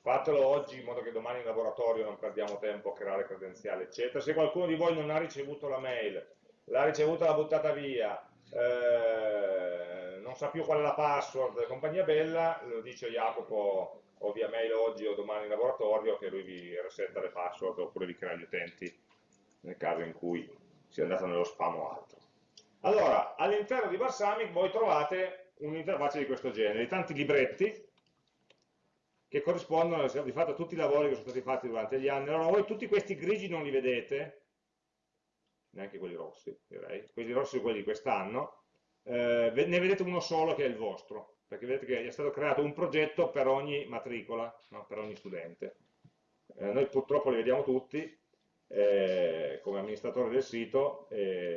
Speaker 1: fatelo oggi in modo che domani in laboratorio non perdiamo tempo a creare credenziali, eccetera. Se qualcuno di voi non ha ricevuto la mail, l'ha ricevuta, l'ha buttata via, eh, non sa più qual è la password, compagnia bella, lo dice Jacopo o via mail oggi o domani in laboratorio che lui vi resetta le password oppure vi crea gli utenti nel caso in cui sia andato nello spam o altro. Allora, all'interno di Balsamic voi trovate un'interfaccia di questo genere, di tanti libretti che corrispondono di fatto a tutti i lavori che sono stati fatti durante gli anni. Allora voi tutti questi grigi non li vedete, neanche quelli rossi direi, quelli rossi sono quelli di quest'anno, eh, ne vedete uno solo che è il vostro, perché vedete che è stato creato un progetto per ogni matricola, no? per ogni studente. Eh, noi purtroppo li vediamo tutti eh, come amministratore del sito,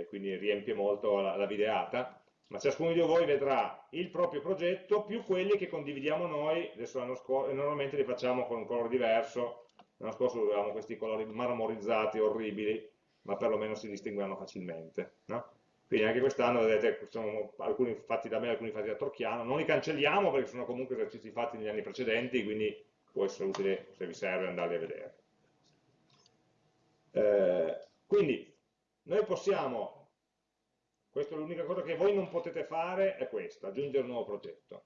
Speaker 1: quindi riempie molto la, la videata, ma ciascuno di voi vedrà il proprio progetto più quelli che condividiamo noi, adesso l'anno scorso, normalmente li facciamo con un colore diverso, l'anno scorso avevamo questi colori marmorizzati, orribili, ma perlomeno si distinguevano facilmente. No? Quindi anche quest'anno vedete sono alcuni fatti da me, alcuni fatti da Torchiano, non li cancelliamo perché sono comunque esercizi fatti negli anni precedenti, quindi può essere utile se vi serve andarli a vedere. Eh, quindi noi possiamo questa è l'unica cosa che voi non potete fare, è questa, aggiungere un nuovo progetto.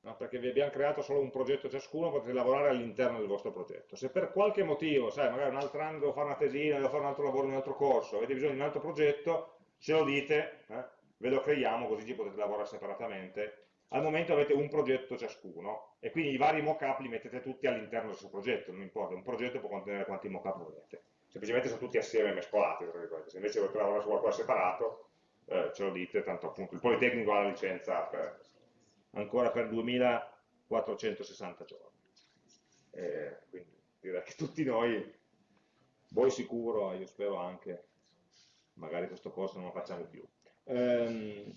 Speaker 1: No? Perché vi abbiamo creato solo un progetto ciascuno, potete lavorare all'interno del vostro progetto. Se per qualche motivo, sai, magari un altro anno devo fare una tesina, devo fare un altro lavoro in un altro corso, avete bisogno di un altro progetto, ce lo dite, eh? ve lo creiamo, così ci potete lavorare separatamente. Al momento avete un progetto ciascuno e quindi i vari mock-up li mettete tutti all'interno del suo progetto, non importa, un progetto può contenere quanti mock-up volete. Semplicemente sono tutti assieme mescolati, se invece volete lavorare su qualcosa separato, eh, ce lo dite, tanto appunto il Politecnico ha la licenza per, ancora per 2460 giorni. Eh, quindi direi che tutti noi, voi sicuro, io spero anche, magari questo corso non lo facciamo più. Ehm,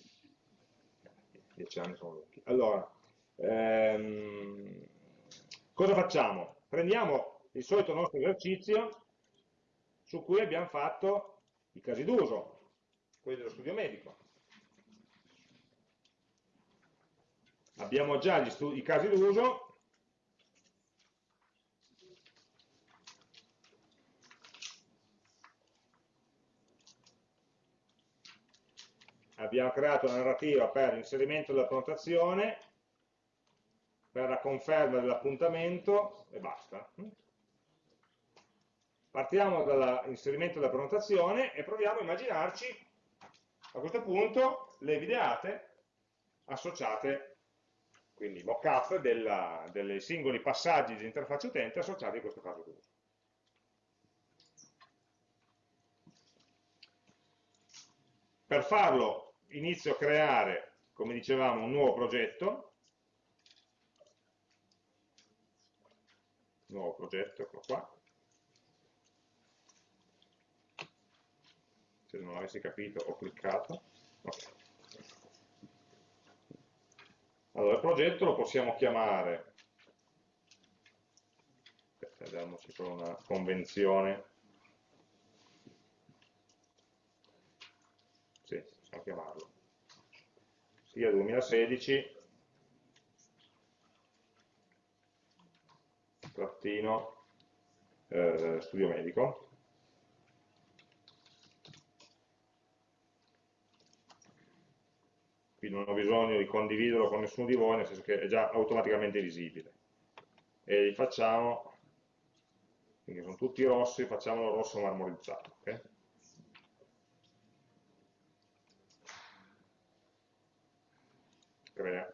Speaker 1: dieci anni sono lunghi. Allora, ehm, cosa facciamo? Prendiamo il solito nostro esercizio su cui abbiamo fatto i casi d'uso, quelli dello studio medico. Abbiamo già i casi d'uso, abbiamo creato una narrativa per l'inserimento della prenotazione, per la conferma dell'appuntamento e basta. Partiamo dall'inserimento della prenotazione e proviamo a immaginarci a questo punto le videate associate, quindi mock-up dei singoli passaggi di interfaccia utente associati a questo caso d'uso. Per farlo inizio a creare, come dicevamo, un nuovo progetto, nuovo progetto, eccolo qua, se non avessi capito ho cliccato. Okay. allora il progetto lo possiamo chiamare. Vediamoci con una convenzione possiamo chiamarlo sia 2016 trattino eh, studio medico quindi non ho bisogno di condividerlo con nessuno di voi, nel senso che è già automaticamente visibile. E li facciamo, quindi sono tutti rossi, facciamolo rosso marmorizzato. Okay? Crea.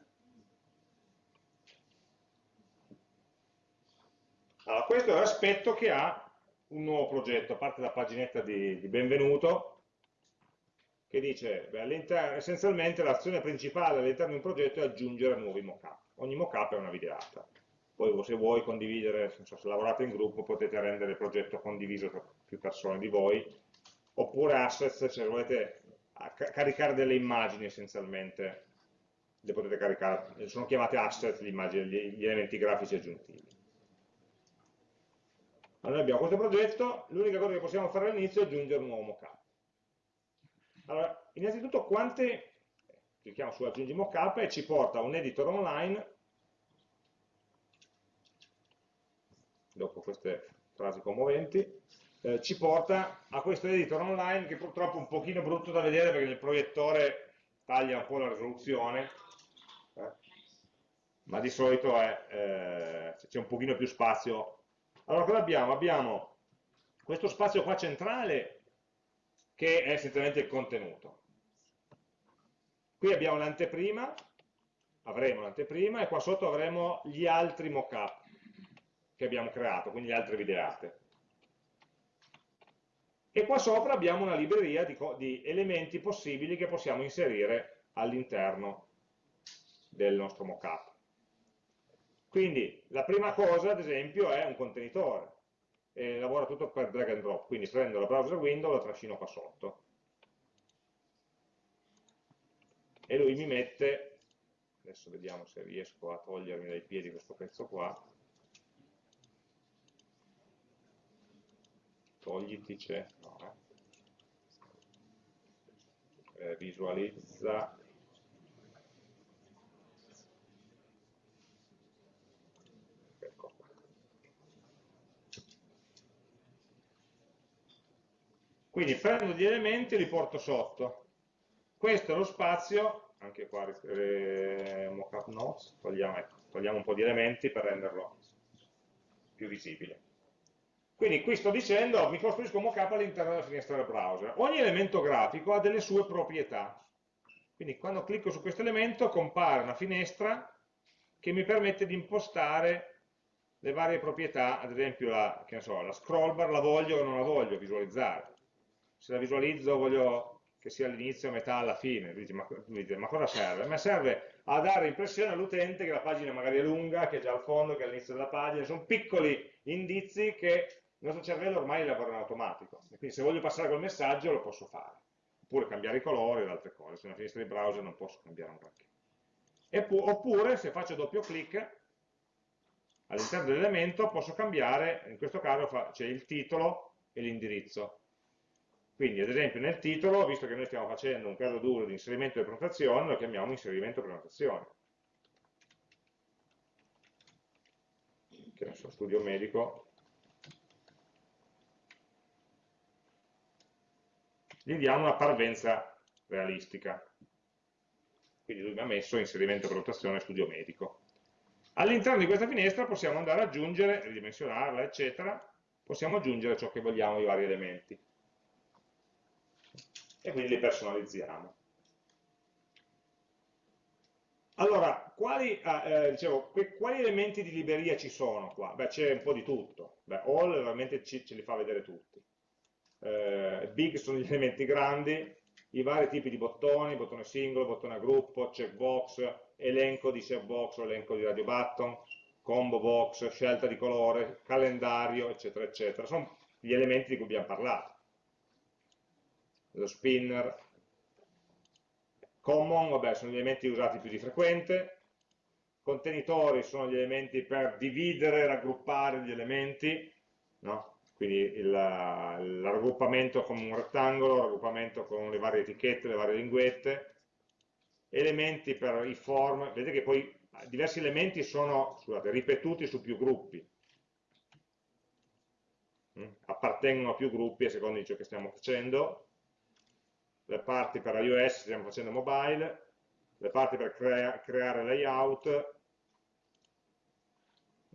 Speaker 1: Allora, questo è l'aspetto che ha un nuovo progetto, a parte la paginetta di, di benvenuto, che dice, beh, essenzialmente l'azione principale all'interno di un progetto è aggiungere nuovi mockup. Ogni mockup è una videata. Poi se vuoi condividere, se lavorate in gruppo, potete rendere il progetto condiviso tra più persone di voi, oppure assets, se volete caricare delle immagini essenzialmente, le potete caricare, sono chiamate asset immagini, gli elementi grafici aggiuntivi. Allora abbiamo questo progetto, l'unica cosa che possiamo fare all'inizio è aggiungere un nuovo mockup. Allora, innanzitutto quante, clicchiamo su aggiungi mockup e ci porta un editor online, dopo queste frasi commoventi, eh, ci porta a questo editor online che purtroppo è un pochino brutto da vedere perché nel proiettore taglia un po' la risoluzione, ma di solito eh, c'è un pochino più spazio. Allora cosa abbiamo? Abbiamo questo spazio qua centrale che è essenzialmente il contenuto. Qui abbiamo l'anteprima, avremo l'anteprima e qua sotto avremo gli altri mockup che abbiamo creato, quindi le altre videate. E qua sopra abbiamo una libreria di, di elementi possibili che possiamo inserire all'interno del nostro mockup. Quindi la prima cosa, ad esempio, è un contenitore. E lavora tutto per drag and drop, quindi prendo la browser window e la trascino qua sotto. E lui mi mette, adesso vediamo se riesco a togliermi dai piedi questo pezzo qua, togliti c'è, no, eh. Visualizza quindi prendo gli elementi e li porto sotto questo è lo spazio anche qua eh, mockup notes togliamo, ecco, togliamo un po' di elementi per renderlo più visibile quindi qui sto dicendo, mi costruisco un mockup all'interno della finestra del browser. Ogni elemento grafico ha delle sue proprietà. Quindi quando clicco su questo elemento compare una finestra che mi permette di impostare le varie proprietà, ad esempio la, so, la scroll bar la voglio o non la voglio visualizzare. Se la visualizzo voglio che sia all'inizio, metà, alla fine. Dice, ma, dice, ma cosa serve? Ma serve a dare l'impressione all'utente che la pagina magari è lunga, che è già al fondo, che è all'inizio della pagina. Sono piccoli indizi che il nostro cervello ormai lavora in automatico, e quindi se voglio passare quel messaggio lo posso fare, oppure cambiare i colori ed altre cose, se è una finestra di browser non posso cambiare un granché. Oppure se faccio doppio clic all'interno dell'elemento posso cambiare, in questo caso c'è il titolo e l'indirizzo. Quindi ad esempio nel titolo, visto che noi stiamo facendo un caso duro di inserimento di prenotazione, lo chiamiamo inserimento prenotazione. Che ne so, studio medico, gli diamo una parvenza realistica. Quindi lui mi ha messo inserimento, valutazione, studio medico. All'interno di questa finestra possiamo andare ad aggiungere, ridimensionarla, eccetera, possiamo aggiungere ciò che vogliamo, i vari elementi. E quindi li personalizziamo. Allora, quali, ah, eh, dicevo, quali, elementi di libreria ci sono qua? Beh, c'è un po' di tutto. Beh, all veramente ce li fa vedere tutti eh, big sono gli elementi grandi, i vari tipi di bottoni, bottone singolo, bottone a gruppo, checkbox, elenco di checkbox o elenco di radio button, combo box, scelta di colore, calendario, eccetera, eccetera. Sono gli elementi di cui abbiamo parlato. Lo spinner, common, vabbè, sono gli elementi usati più di frequente, contenitori sono gli elementi per dividere, raggruppare gli elementi, no? quindi la raggruppamento con un rettangolo, raggruppamento con le varie etichette, le varie linguette, elementi per i form, vedete che poi diversi elementi sono scusate, ripetuti su più gruppi, mm? appartengono a più gruppi a seconda di ciò che stiamo facendo, le parti per iOS stiamo facendo mobile, le parti per crea creare layout,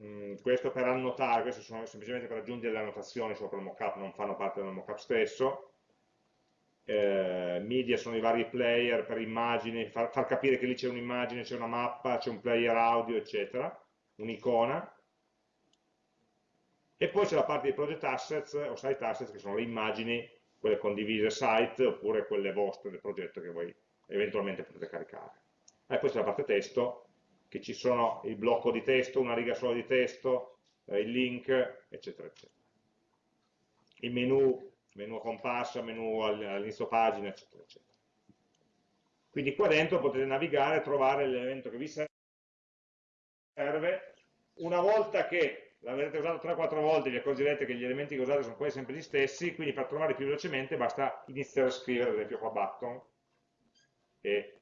Speaker 1: Mm, questo per annotare, questo sono semplicemente per aggiungere le annotazioni sopra il mockup, non fanno parte del mockup stesso. Eh, media sono i vari player per immagini, far, far capire che lì c'è un'immagine, c'è una mappa, c'è un player audio, eccetera, un'icona. E poi c'è la parte di project assets o site assets, che sono le immagini, quelle condivise site, oppure quelle vostre del progetto che voi eventualmente potete caricare. E poi c'è la parte testo, che ci sono il blocco di testo, una riga sola di testo, eh, il link, eccetera, eccetera. Il menu, menu a comparsa, menu all'inizio pagina, eccetera, eccetera. Quindi qua dentro potete navigare e trovare l'elemento che vi serve. Una volta che l'avrete usato 3-4 volte vi accorgerete che gli elementi che usate sono quasi sempre gli stessi, quindi per trovare più velocemente basta iniziare a scrivere ad esempio qua button e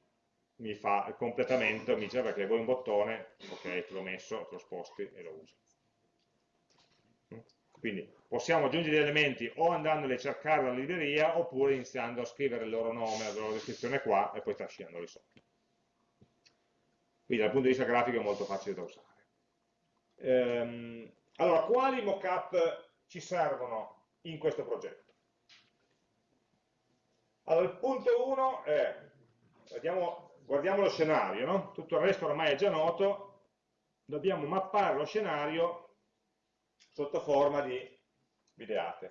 Speaker 1: mi fa il completamento, mi dice perché vuoi un bottone, ok, te l'ho messo, te lo sposti e lo uso. Quindi possiamo aggiungere degli elementi o andandoli a cercare dalla libreria oppure iniziando a scrivere il loro nome, la loro descrizione qua e poi trascinandoli sotto. Quindi dal punto di vista grafico è molto facile da usare. Ehm, allora, quali mockup ci servono in questo progetto? Allora, il punto 1 è, guardiamo, guardiamo lo scenario, no? tutto il resto ormai è già noto, dobbiamo mappare lo scenario sotto forma di videate.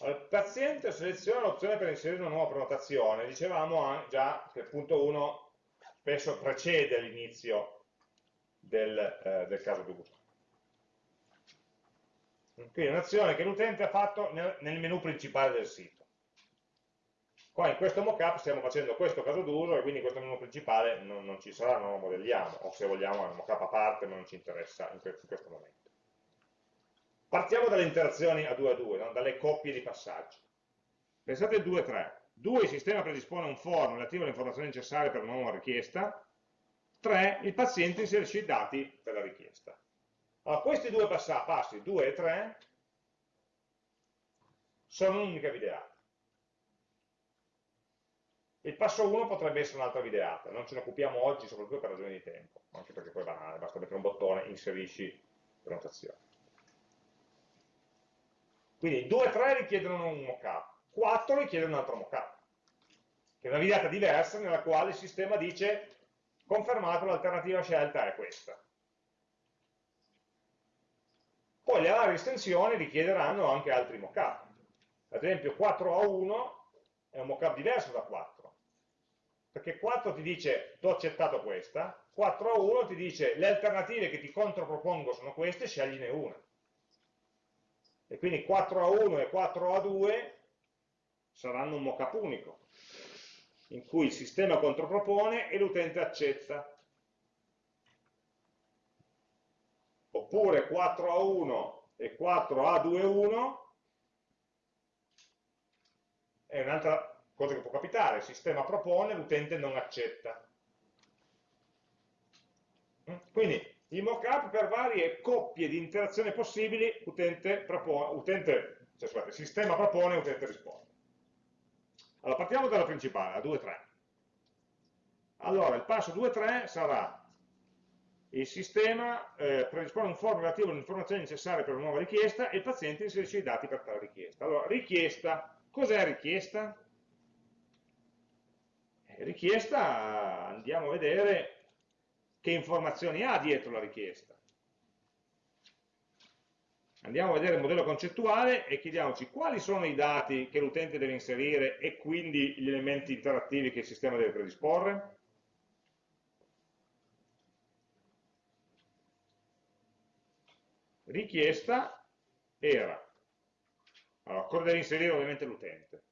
Speaker 1: Allora, il paziente seleziona l'opzione per inserire una nuova prenotazione, dicevamo già che il punto 1 spesso precede l'inizio del, eh, del caso d'uso. Quindi un'azione che l'utente ha fatto nel, nel menu principale del sito. Qua in questo mockup stiamo facendo questo caso d'uso e quindi questo menu principale non, non, ci sarà, non lo modelliamo, o se vogliamo è un mockup a parte ma non ci interessa in questo, in questo momento. Partiamo dalle interazioni a 2 a 2, no? dalle coppie di passaggi. Pensate al 2-3. 2 il sistema predispone un form relativo alle informazioni necessarie per una nuova richiesta. 3 il paziente inserisce i dati per la richiesta. Allora, questi due passi, 2 e 3, sono un'unica videata. Il passo 1 potrebbe essere un'altra videata, non ce ne occupiamo oggi soprattutto per ragioni di tempo, anche perché poi è banale, basta mettere un bottone, inserisci prenotazione. Quindi 2 e 3 richiedono un mockup, 4 richiedono un altro mockup, che è una videata diversa nella quale il sistema dice confermato l'alternativa scelta è questa. Poi le varie estensioni richiederanno anche altri mockup. Ad esempio 4 a 1 è un mockup diverso da 4, perché 4 ti dice ti ho accettato questa, 4 a 1 ti dice le alternative che ti contropropongo sono queste, scegliene una e quindi 4 a 1 e 4 a 2 saranno un mockup unico, in cui il sistema contropropone e l'utente accetta. Oppure 4 a 1 e 4 a 2 1 è un'altra cosa che può capitare, il sistema propone, l'utente non accetta. Quindi i mockup per varie coppie di interazione possibili, utente, propone, utente cioè, scusate, sistema propone, utente risponde. Allora, partiamo dalla principale, la 2.3. Allora, il passo 2.3 sarà il sistema eh, predispone un form relativo alle informazioni necessarie per una nuova richiesta e il paziente inserisce i dati per tale richiesta. Allora, richiesta, cos'è richiesta? Eh, richiesta, andiamo a vedere che informazioni ha dietro la richiesta. Andiamo a vedere il modello concettuale e chiediamoci quali sono i dati che l'utente deve inserire e quindi gli elementi interattivi che il sistema deve predisporre. Richiesta era, allora, cosa deve inserire ovviamente l'utente?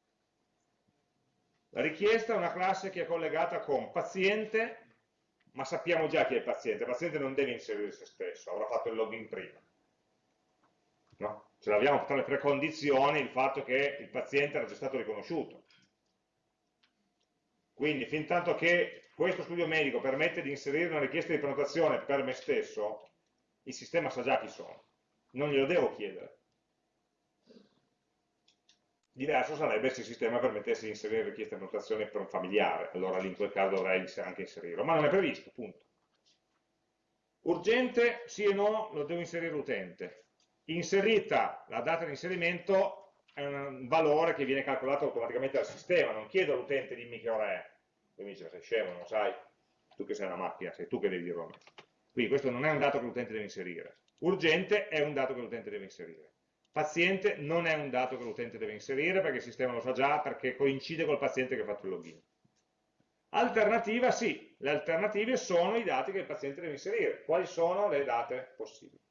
Speaker 1: La richiesta è una classe che è collegata con paziente ma sappiamo già chi è il paziente, il paziente non deve inserire se stesso, avrà fatto il login prima. No? Ce l'abbiamo tra le precondizioni il fatto che il paziente era già stato riconosciuto. Quindi, fin tanto che questo studio medico permette di inserire una richiesta di prenotazione per me stesso, il sistema sa già chi sono, non glielo devo chiedere. Diverso sarebbe se il sistema permettesse di inserire richiesta di annotazione per un familiare, allora lì in quel caso dovrei anche inserirlo, ma non è previsto, punto. Urgente, sì e no, lo devo inserire l'utente. Inserita la data di inserimento è un valore che viene calcolato automaticamente dal sistema, non chiedo all'utente dimmi che ora è. Lui mi dice, sei scemo, non sai? Tu che sei una macchina, sei tu che devi dirlo a me. Quindi questo non è un dato che l'utente deve inserire. Urgente è un dato che l'utente deve inserire. Paziente non è un dato che l'utente deve inserire perché il sistema lo sa già, perché coincide col paziente che ha fatto il login. Alternativa sì, le alternative sono i dati che il paziente deve inserire. Quali sono le date possibili?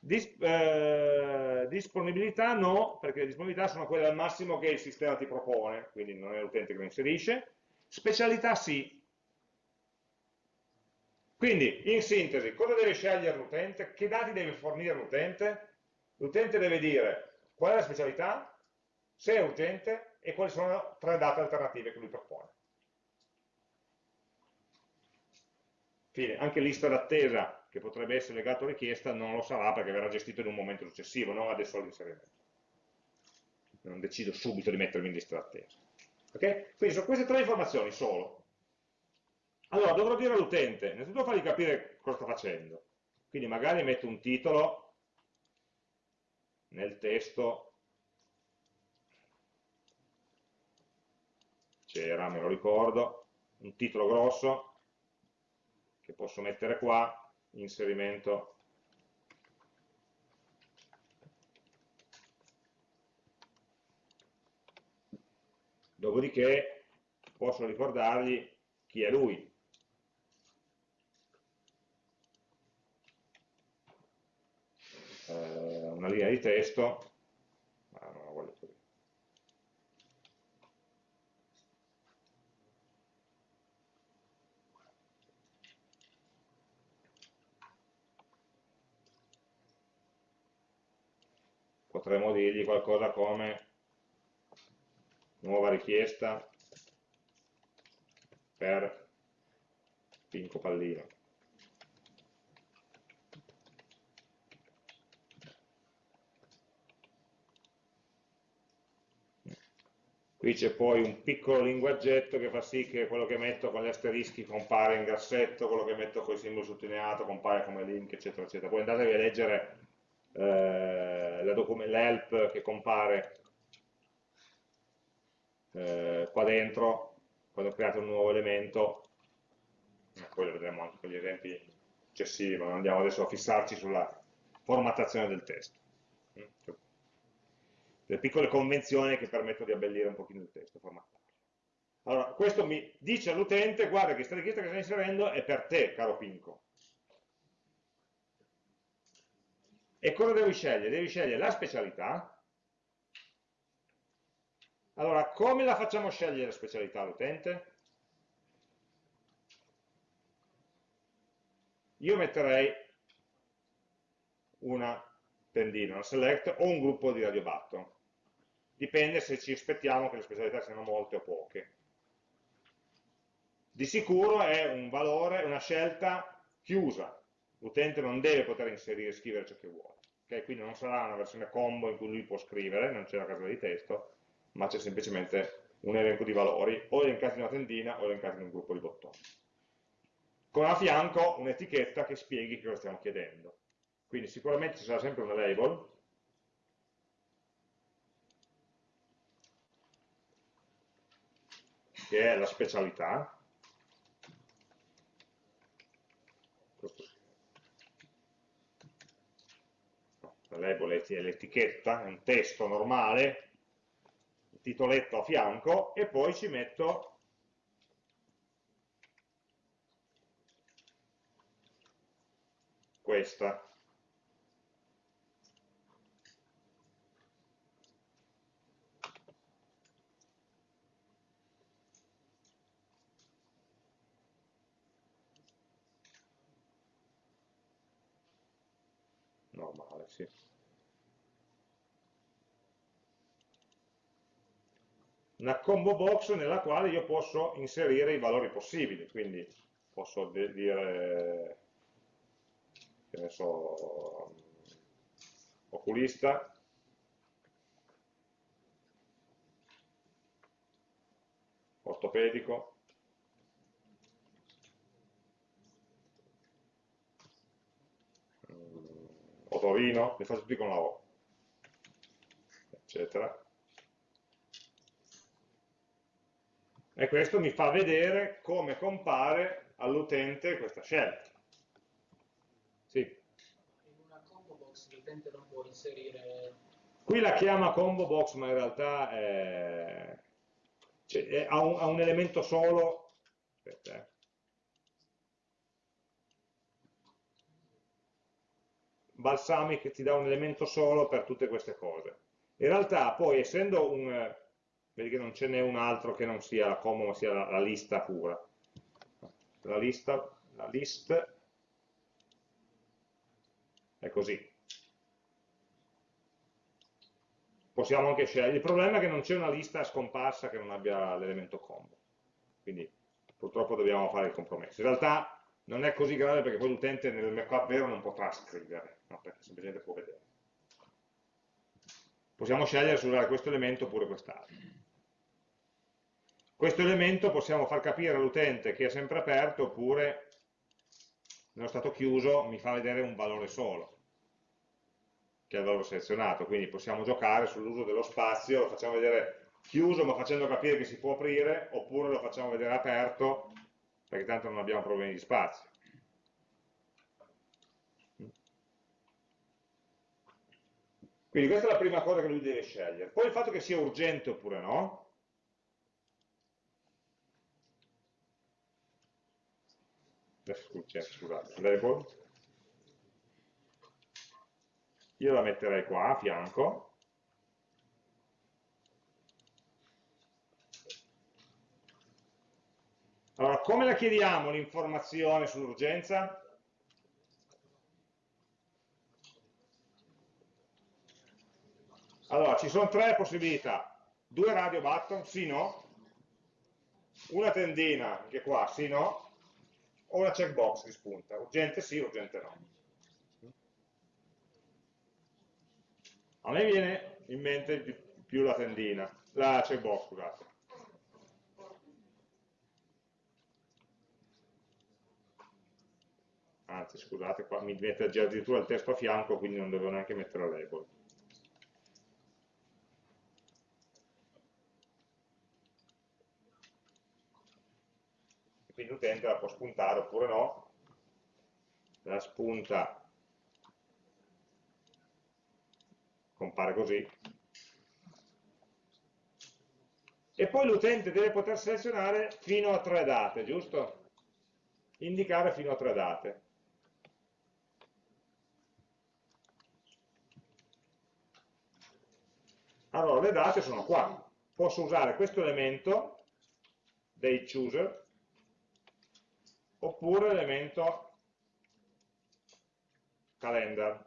Speaker 1: Dis eh, disponibilità no, perché le disponibilità sono quelle al massimo che il sistema ti propone, quindi non è l'utente che lo inserisce. Specialità sì, Quindi, in sintesi, cosa deve scegliere l'utente? Che dati deve fornire l'utente? L'utente deve dire qual è la specialità, se è urgente e quali sono tre date alternative che lui propone. Fine. Anche lista d'attesa, che potrebbe essere legato a richiesta, non lo sarà perché verrà gestito in un momento successivo, non adesso all'inserimento. Non decido subito di mettermi in lista d'attesa. Okay? Quindi sono queste tre informazioni solo. Allora, dovrò dire all'utente, innanzitutto fargli capire cosa sta facendo. Quindi magari metto un titolo nel testo, c'era, me lo ricordo, un titolo grosso, che posso mettere qua, inserimento. Dopodiché posso ricordargli chi è lui. Eh, una linea di testo, ma non la voglio così. Potremmo dirgli qualcosa come nuova richiesta per Pinco Pallino. Qui c'è poi un piccolo linguaggetto che fa sì che quello che metto con gli asterischi compare in grassetto, quello che metto con il simbolo sottolineato compare come link, eccetera, eccetera. Poi andatevi a leggere eh, l'help che compare eh, qua dentro, quando create un nuovo elemento, eh, poi lo vedremo anche con gli esempi successivi, ma non andiamo adesso a fissarci sulla formattazione del testo. Mm, delle piccole convenzioni che permettono di abbellire un pochino il testo, formattarlo. Allora, questo mi dice all'utente, guarda che questa richiesta che stai inserendo è per te, caro Pinco. E cosa devi scegliere? Devi scegliere la specialità. Allora, come la facciamo scegliere la specialità all'utente? Io metterei una tendina, una select o un gruppo di radio button dipende se ci aspettiamo che le specialità siano molte o poche. Di sicuro è un valore, una scelta chiusa, l'utente non deve poter inserire e scrivere ciò che vuole, okay? quindi non sarà una versione combo in cui lui può scrivere, non c'è la casella di testo, ma c'è semplicemente un elenco di valori, o elencati in una tendina o elencati in un gruppo di bottoni. Con a fianco un'etichetta che spieghi che cosa stiamo chiedendo. Quindi sicuramente ci sarà sempre una label, che è la specialità, la label è l'etichetta, è un testo normale, il titoletto a fianco e poi ci metto questa sì. Una combo box nella quale io posso inserire i valori possibili, quindi posso dire, che ne so, oculista, ortopedico, Otorino, li faccio tutti con la O, eccetera. E questo mi fa vedere come compare all'utente questa scelta. Sì.
Speaker 2: In una combo box l'utente non può inserire...
Speaker 1: Qui la chiama combo box, ma in realtà è... cioè, è, ha, un, ha, un, elemento solo. Aspetta, eh. Balsamic ti dà un elemento solo per tutte queste cose. In realtà poi essendo un, vedi che non ce n'è un altro che non sia la combo ma sia la, la lista pura, la lista la list è così. Possiamo anche scegliere, il problema è che non c'è una lista scomparsa che non abbia l'elemento combo, quindi purtroppo dobbiamo fare il compromesso. In realtà non è così grave perché poi l'utente nel markup vero non potrà scrivere, no? perché semplicemente può vedere. Possiamo scegliere se usare questo elemento oppure quest'altro. Questo elemento possiamo far capire all'utente che è sempre aperto oppure nello stato chiuso mi fa vedere un valore solo, che è il valore selezionato, quindi possiamo giocare sull'uso dello spazio, lo facciamo vedere chiuso ma facendo capire che si può aprire, oppure lo facciamo vedere aperto, perché tanto non abbiamo problemi di spazio. Quindi questa è la prima cosa che lui deve scegliere. Poi il fatto che sia urgente oppure no, scusate, label, io la metterei qua a fianco, Allora, come la chiediamo l'informazione sull'urgenza? Allora, ci sono tre possibilità. Due radio button, sì, no. Una tendina, che qua, sì, no o una checkbox che spunta, urgente sì, urgente no. A me viene in mente più la tendina, la checkbox, scusate. Anzi, scusate, qua mi mette già addirittura il testo a fianco, quindi non devo neanche mettere la label. quindi l'utente la può spuntare oppure no, la spunta compare così, e poi l'utente deve poter selezionare fino a tre date, giusto? Indicare fino a tre date. Allora, le date sono qua. Posso usare questo elemento, date chooser, oppure l'elemento calendar.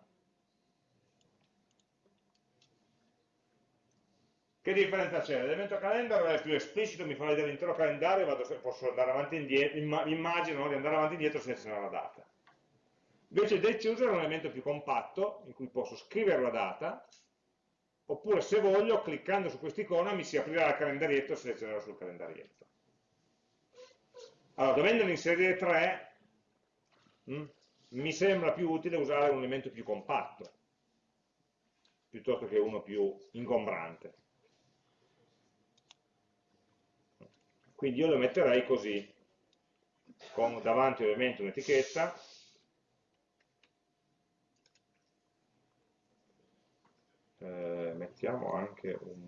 Speaker 1: Che differenza c'è? L'elemento calendar è più esplicito, mi fa vedere l'intero calendario, vado, posso andare avanti e indietro, immagino no, di andare avanti e indietro selezionare la data. Invece date chooser è un elemento più compatto, in cui posso scrivere la data, oppure se voglio, cliccando su quest'icona, mi si aprirà il calendarietto e selezionerò sul calendarietto. Allora, dovendone inserire tre, mh, hm, mi sembra più utile usare un elemento più compatto, piuttosto che uno più ingombrante. Quindi io lo metterei così, con davanti ovviamente un'etichetta, eh, mettiamo anche un...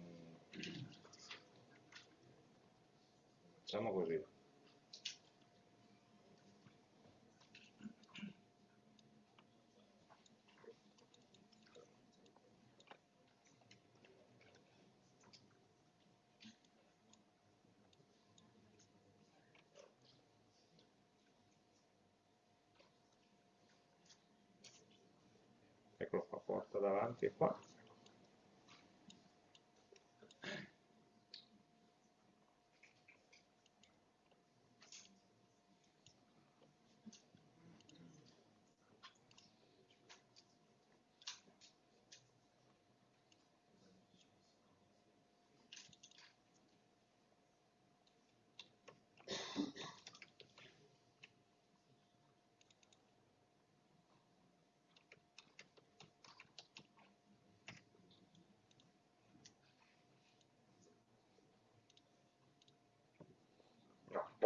Speaker 1: facciamo così, eccolo qua, porta davanti e qua.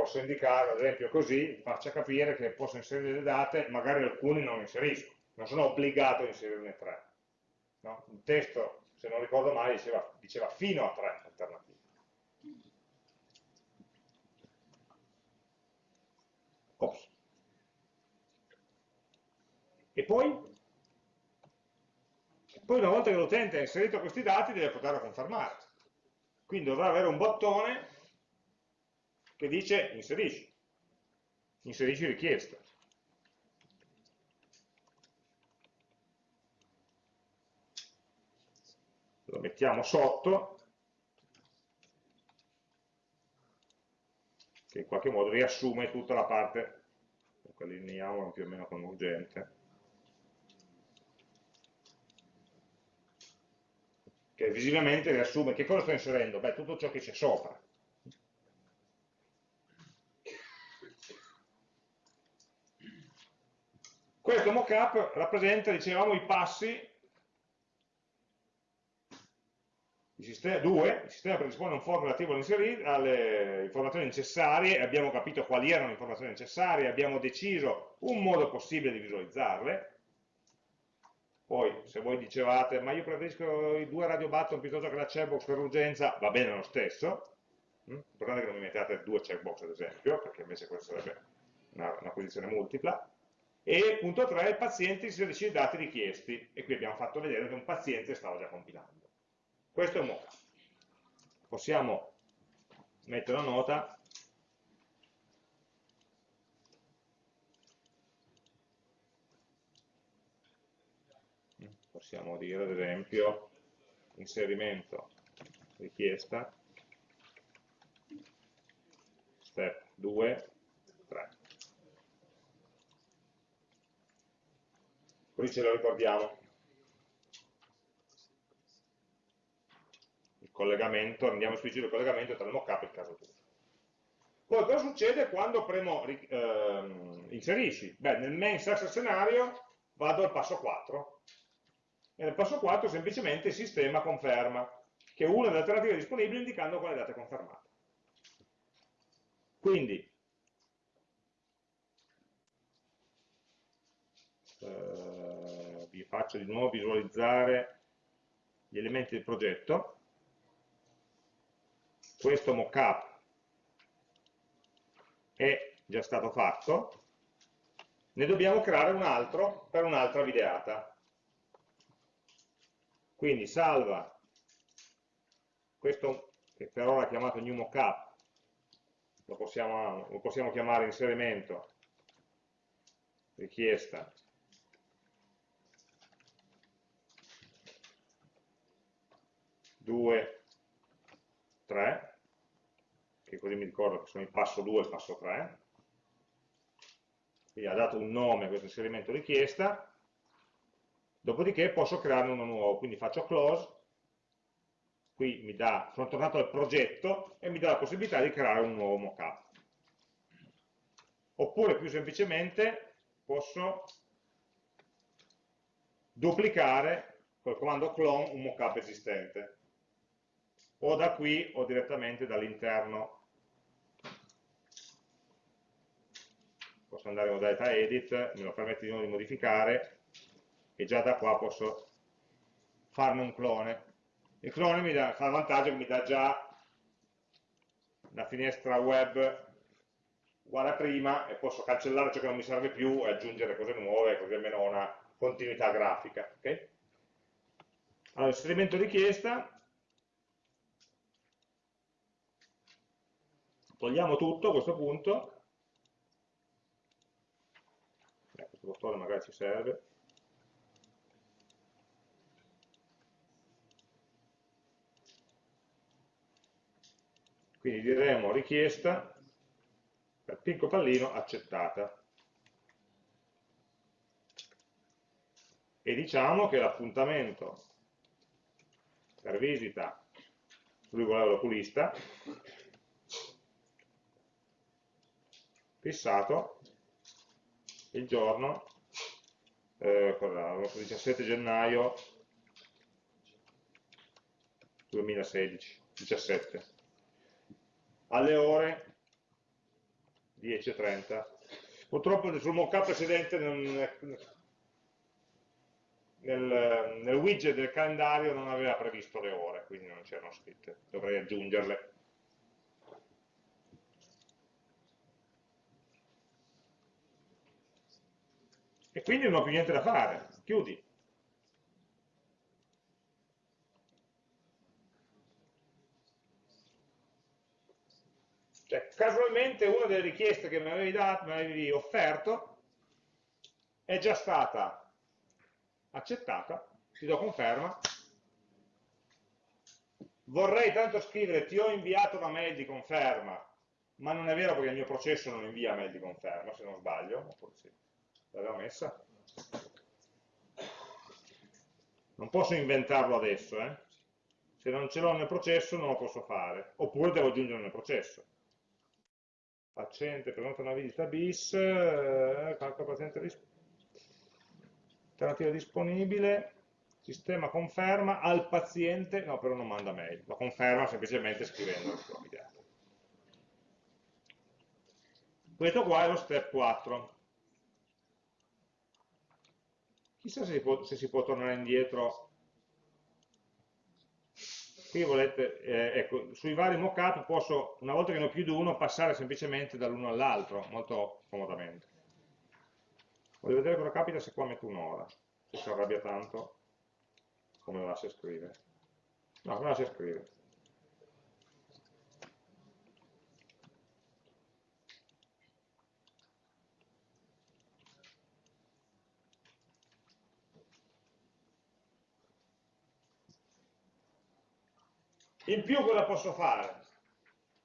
Speaker 1: Posso indicare, ad esempio così, faccia capire che posso inserire le date, magari alcune non inserisco, non sono obbligato a inserirne tre. No? Il testo, se non ricordo mai, diceva, diceva fino a tre alternative. Ops. E poi? Poi una volta che l'utente ha inserito questi dati deve poterlo confermare. Quindi dovrà avere un bottone che dice inserisci. inserisci richiesta. Lo mettiamo sotto, che in qualche modo riassume tutta la parte, allineiamolo più o meno con urgente, che visivamente riassume che cosa sto inserendo? Beh, tutto ciò che c'è sopra. Questo mockup rappresenta, dicevamo, i passi il sistema 2, il sistema predispone un form relativo alle informazioni necessarie, abbiamo capito quali erano le informazioni necessarie, abbiamo deciso un modo possibile di visualizzarle, poi, se voi dicevate, ma io preferisco i due radio button piuttosto che la checkbox per urgenza, va bene lo stesso. L'importante è che non mi mettiate due checkbox, ad esempio, perché invece questa sarebbe una, una posizione multipla. E punto 3, il paziente inserisce i dati richiesti. E qui abbiamo fatto vedere che un paziente stava già compilando. Questo è un mockup. Possiamo mettere una nota possiamo dire ad esempio inserimento richiesta step 2 3 così ce lo ricordiamo il collegamento, andiamo a esplicito il collegamento tra il mockup e il caso 2 poi cosa succede quando premo ehm, inserisci? Beh, nel main success scenario vado al passo 4 e nel passo 4 semplicemente il sistema conferma che una delle alternative disponibili indicando quale data è confermata. Quindi, eh, vi faccio di nuovo visualizzare gli elementi del progetto. Questo mockup è già stato fatto, ne dobbiamo creare un altro per un'altra videata. Quindi salva questo che per ora è chiamato new mockup, lo possiamo, lo possiamo chiamare inserimento, richiesta, due, tre, che così mi ricordo che sono il passo 2 e il passo 3, quindi ha dato un nome a questo inserimento richiesta, dopodiché posso crearne uno nuovo, quindi faccio close, qui mi dà, sono tornato al progetto e mi dà la possibilità di creare un nuovo mockup. Oppure più semplicemente posso duplicare col comando clone un mockup esistente o da qui o direttamente dall'interno posso andare in modalità edit, me lo permette di nuovo di modificare e già da qua posso farne un clone. Il clone mi dà, fa il vantaggio che mi dà già la finestra web uguale a prima e posso cancellare ciò che non mi serve più e aggiungere cose nuove, così almeno ho una continuità grafica. Okay? Allora, inserimento richiesta, togliamo tutto a questo punto, eh, questo bottone magari ci serve, Quindi diremo richiesta per picco pallino accettata. E diciamo che l'appuntamento per visita lui voleva l'oculista fissato il giorno eh, 17 gennaio 2016 17 alle ore 10.30. Purtroppo sul mockup precedente non, nel, nel, widget del calendario non aveva previsto le ore, quindi non c'erano scritte, dovrei aggiungerle. Quindi non ho più niente da fare, chiudi. Cioè casualmente una delle richieste che mi avevi, dato, mi avevi offerto è già stata accettata, ti do conferma, vorrei tanto scrivere ti ho inviato una mail di conferma, ma non è vero perché il mio processo non invia mail di conferma, se non sbaglio, oppure sì, l'avevo messa. Non posso inventarlo adesso, eh? se non ce l'ho nel processo non lo posso fare, oppure devo aggiungerlo nel processo. Paziente, prenota una visita bis, eh, calcola paziente alternativa disponibile, sistema conferma al paziente, no però non manda mail, lo conferma semplicemente scrivendo il suo. Questo qua è lo step 4. Chissà se si può, se si può tornare indietro. Qui volete, eh, ecco, sui vari mockup posso, una volta che ne ho più di uno, passare semplicemente dall'uno all'altro, molto comodamente. Voglio vedere cosa capita se qua metto un'ora, se si arrabbia tanto, come lo lascia scrivere. No, come lo lascia scrivere. In più cosa posso fare?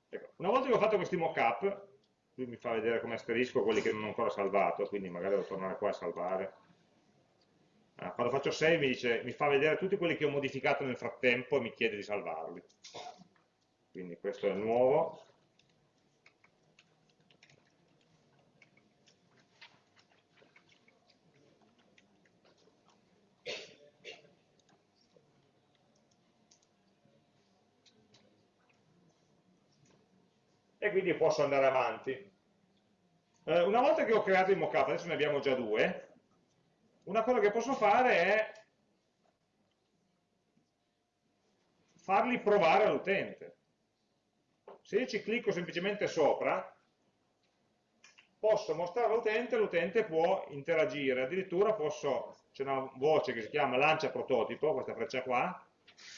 Speaker 1: Ecco, una volta che ho fatto questi mockup, lui mi fa vedere come asterisco quelli che non ho ancora salvato, quindi magari devo tornare qua a salvare. Ah, quando faccio save mi, dice, mi fa vedere tutti quelli che ho modificato nel frattempo e mi chiede di salvarli. Quindi questo è il nuovo. E quindi posso andare avanti. Eh, una volta che ho creato il mockup, adesso ne abbiamo già due, una cosa che posso fare è farli provare all'utente. Se io ci clicco semplicemente sopra, posso mostrare all'utente, l'utente può interagire, addirittura c'è una voce che si chiama lancia prototipo, questa freccia qua,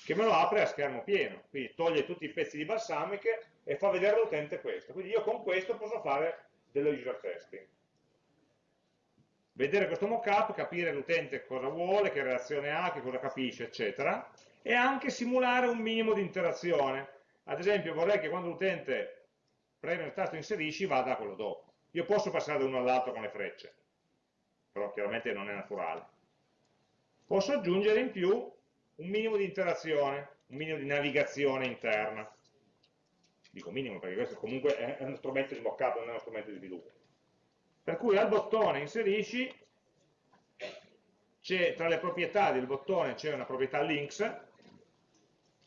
Speaker 1: che me lo apre a schermo pieno, quindi toglie tutti i pezzi di balsamiche e fa vedere all'utente questo. Quindi io con questo posso fare dello user testing. Vedere questo mockup, capire l'utente cosa vuole, che reazione ha, che cosa capisce, eccetera, e anche simulare un minimo di interazione. Ad esempio vorrei che quando l'utente preme il tasto inserisci vada a quello dopo. Io posso passare da uno all'altro con le frecce, però chiaramente non è naturale. Posso aggiungere in più un minimo di interazione, un minimo di navigazione interna dico minimo perché questo comunque è uno strumento mockup, non è uno strumento di sviluppo. Per cui al bottone inserisci, tra le proprietà del bottone c'è una proprietà links,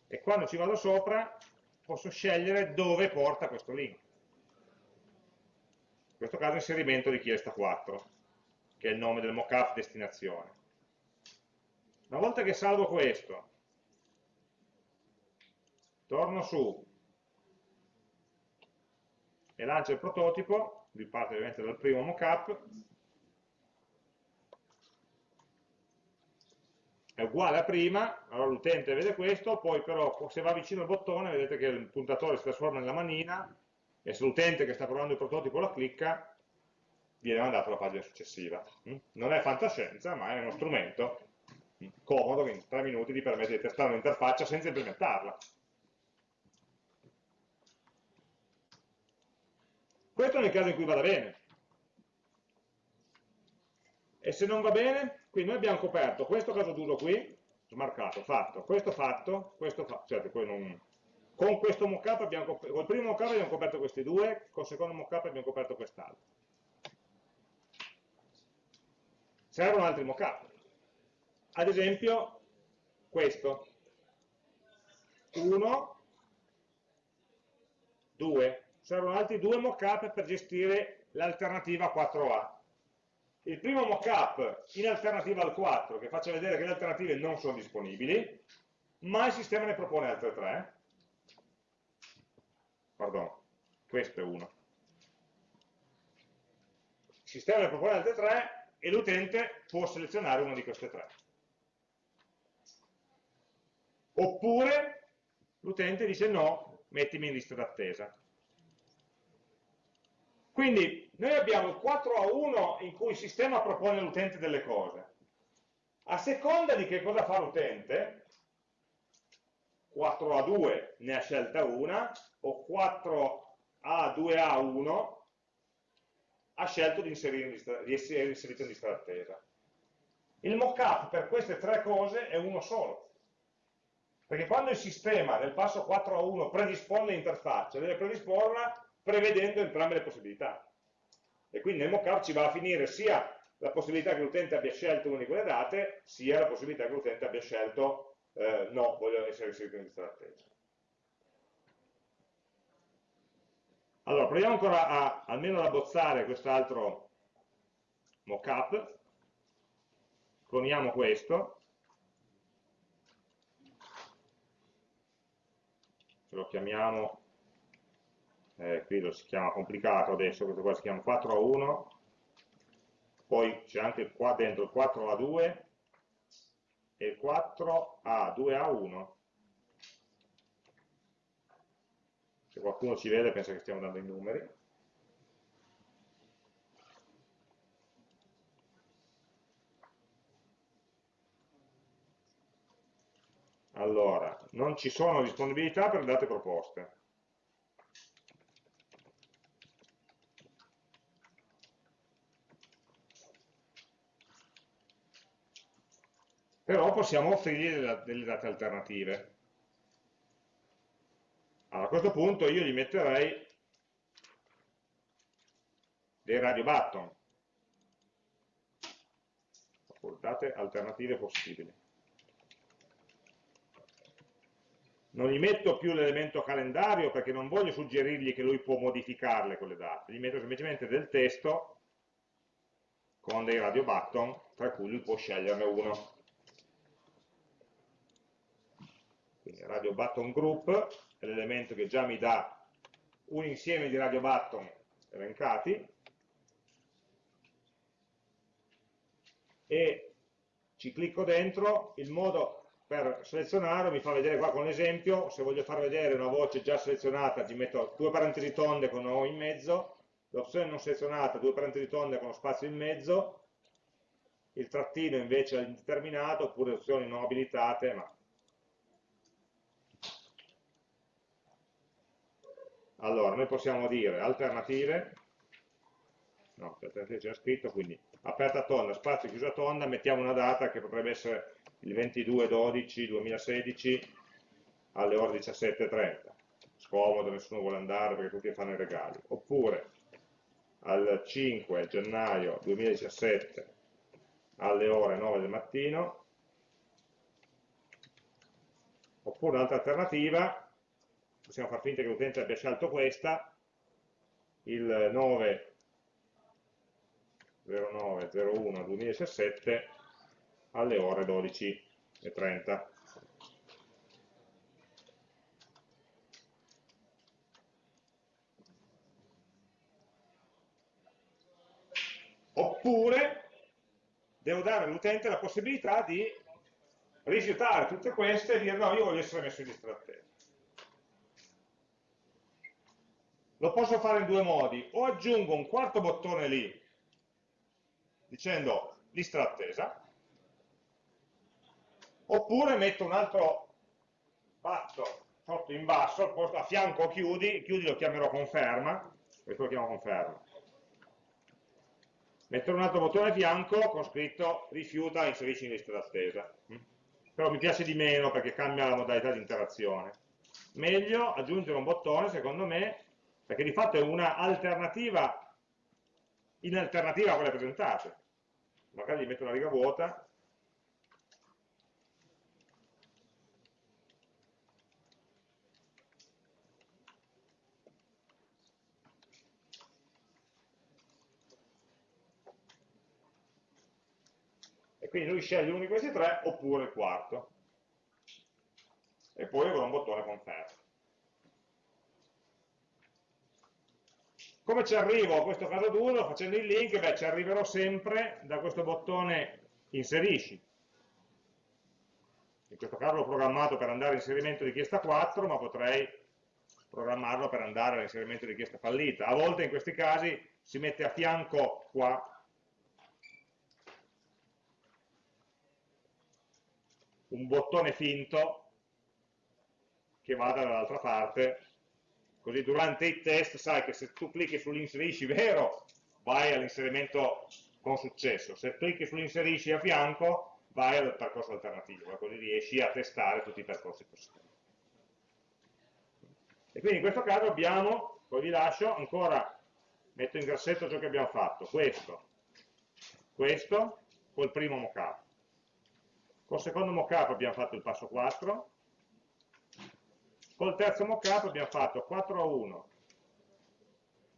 Speaker 1: e quando ci vado sopra posso scegliere dove porta questo link. In questo caso inserimento richiesta 4, che è il nome del mockup destinazione. Una volta che salvo questo, torno su, e lancia il prototipo, lui parte ovviamente dal primo mockup, è uguale a prima, allora l'utente vede questo, poi però se va vicino al bottone vedete che il puntatore si trasforma nella manina e se l'utente che sta provando il prototipo la clicca viene mandato alla pagina successiva. Non è fantascienza, ma è uno strumento comodo che in tre minuti ti permette di testare un'interfaccia senza implementarla. Questo nel caso in cui vada bene. E se non va bene, qui noi abbiamo coperto questo caso d'uso qui, smarcato, fatto, questo fatto, questo fatto, certo, non... con questo mockup abbiamo col primo mockup abbiamo coperto questi due, col secondo mockup abbiamo coperto quest'altro. Servono altri mockup. Ad esempio, questo. 1, 2, servono altri due mockup per gestire l'alternativa 4A. Il primo mockup in alternativa al 4, che faccia vedere che le alternative non sono disponibili, ma il sistema ne propone altre tre. Pardon, questo è uno. Il sistema ne propone altre tre e l'utente può selezionare una di queste tre. Oppure l'utente dice no, mettimi in lista d'attesa Quindi noi abbiamo il 4 a 1 in cui il sistema propone all'utente delle cose. A seconda di che cosa fa l'utente, 4 a 2 ne ha scelta una, o 4 a 2 a 1 ha scelto di, di essere inserito in lista d'attesa. Il mockup per queste tre cose è uno solo. Perché quando il sistema nel passo 4 a 1 predispone l'interfaccia, deve predisporla prevedendo entrambe le possibilità. E quindi nel mockup ci va a finire sia la possibilità che l'utente abbia scelto una di quelle date, sia la possibilità che l'utente abbia scelto eh, no, voglio essere inserito in lista d'attesa. Allora, proviamo ancora a, almeno ad abbozzare quest'altro mockup, cloniamo questo, ce lo chiamiamo eh, qui lo si chiama complicato adesso, questo qua si chiama 4 a 1, poi c'è anche qua dentro il 4 a 2 e il 4 a 2 a 1. Se qualcuno ci vede pensa che stiamo dando i numeri. Allora, non ci sono disponibilità per le date proposte. Però possiamo offrirgli delle, date alternative. Allora, a questo punto io gli metterei dei radio button, date alternative possibili. Non gli metto più l'elemento calendario perché non voglio suggerirgli che lui può modificarle quelle date, gli metto semplicemente del testo con dei radio button, tra cui lui può sceglierne uno. Quindi radio button group è l'elemento che già mi dà un insieme di radio button elencati. E ci clicco dentro, il modo per selezionare mi fa vedere qua con l'esempio, se voglio far vedere una voce già selezionata ci metto due parentesi tonde con O in mezzo, l'opzione non selezionata, due parentesi tonde con lo spazio in mezzo, il trattino invece è indeterminato, oppure opzioni non abilitate, ma Allora, noi possiamo dire alternative, no, alternative c'è scritto, quindi aperta tonda, spazio chiusa tonda, mettiamo una data che potrebbe essere il 22-12-2016 alle ore 17.30. Scomodo, nessuno vuole andare perché tutti fanno i regali. Oppure al 5 gennaio 2017 alle ore 9 del mattino. Oppure un'altra alternativa possiamo far finta che l'utente abbia scelto questa, il 9 09 01 2017 alle ore 12.30. Oppure devo dare all'utente la possibilità di rifiutare tutte queste e dire no, io voglio essere messo in lista d'attesa. Lo posso fare in due modi, o aggiungo un quarto bottone lì, dicendo lista d'attesa, oppure metto un altro patto sotto in basso, a fianco chiudi, chiudi lo chiamerò conferma, questo lo chiamo conferma. Metterò un altro bottone a fianco con scritto rifiuta, inserisci in lista d'attesa. Però mi piace di meno perché cambia la modalità di interazione. Meglio aggiungere un bottone, secondo me, perché di fatto è una alternativa in alternativa a quelle presentate. Magari gli metto una riga vuota. E quindi lui sceglie uno di questi tre oppure il quarto. E poi avrò un bottone conferma Come ci arrivo a questo caso d'uso? Facendo il link, beh, ci arriverò sempre da questo bottone inserisci. In questo caso l'ho programmato per andare a inserimento richiesta 4, ma potrei programmarlo per andare all'inserimento richiesta fallita. A volte in questi casi si mette a fianco qua un bottone finto che vada dall'altra parte, così durante i test sai che se tu clicchi sull'inserisci vero vai all'inserimento con successo, se clicchi sull'inserisci a fianco vai al percorso alternativo, così riesci a testare tutti i percorsi possibili. E quindi in questo caso abbiamo, poi vi lascio, ancora metto in grassetto ciò che abbiamo fatto, questo, questo, col primo mockup. Col secondo mockup abbiamo fatto il passo 4, col terzo mockup abbiamo fatto 4 a 1,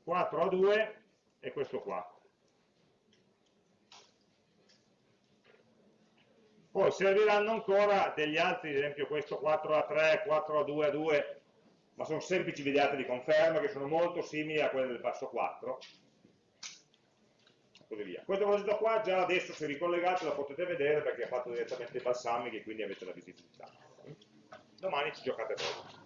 Speaker 1: 4 a 2 e questo qua. Poi serviranno ancora degli altri, ad esempio questo 4 a 3, 4 a 2 a 2, ma sono semplici videate di conferma che sono molto simili a quelle del passo 4 così via. Questo progetto qua già adesso se ricollegato lo potete vedere perché ha fatto direttamente i balsamichi e quindi avete la visibilità. Domani ci giocate voi.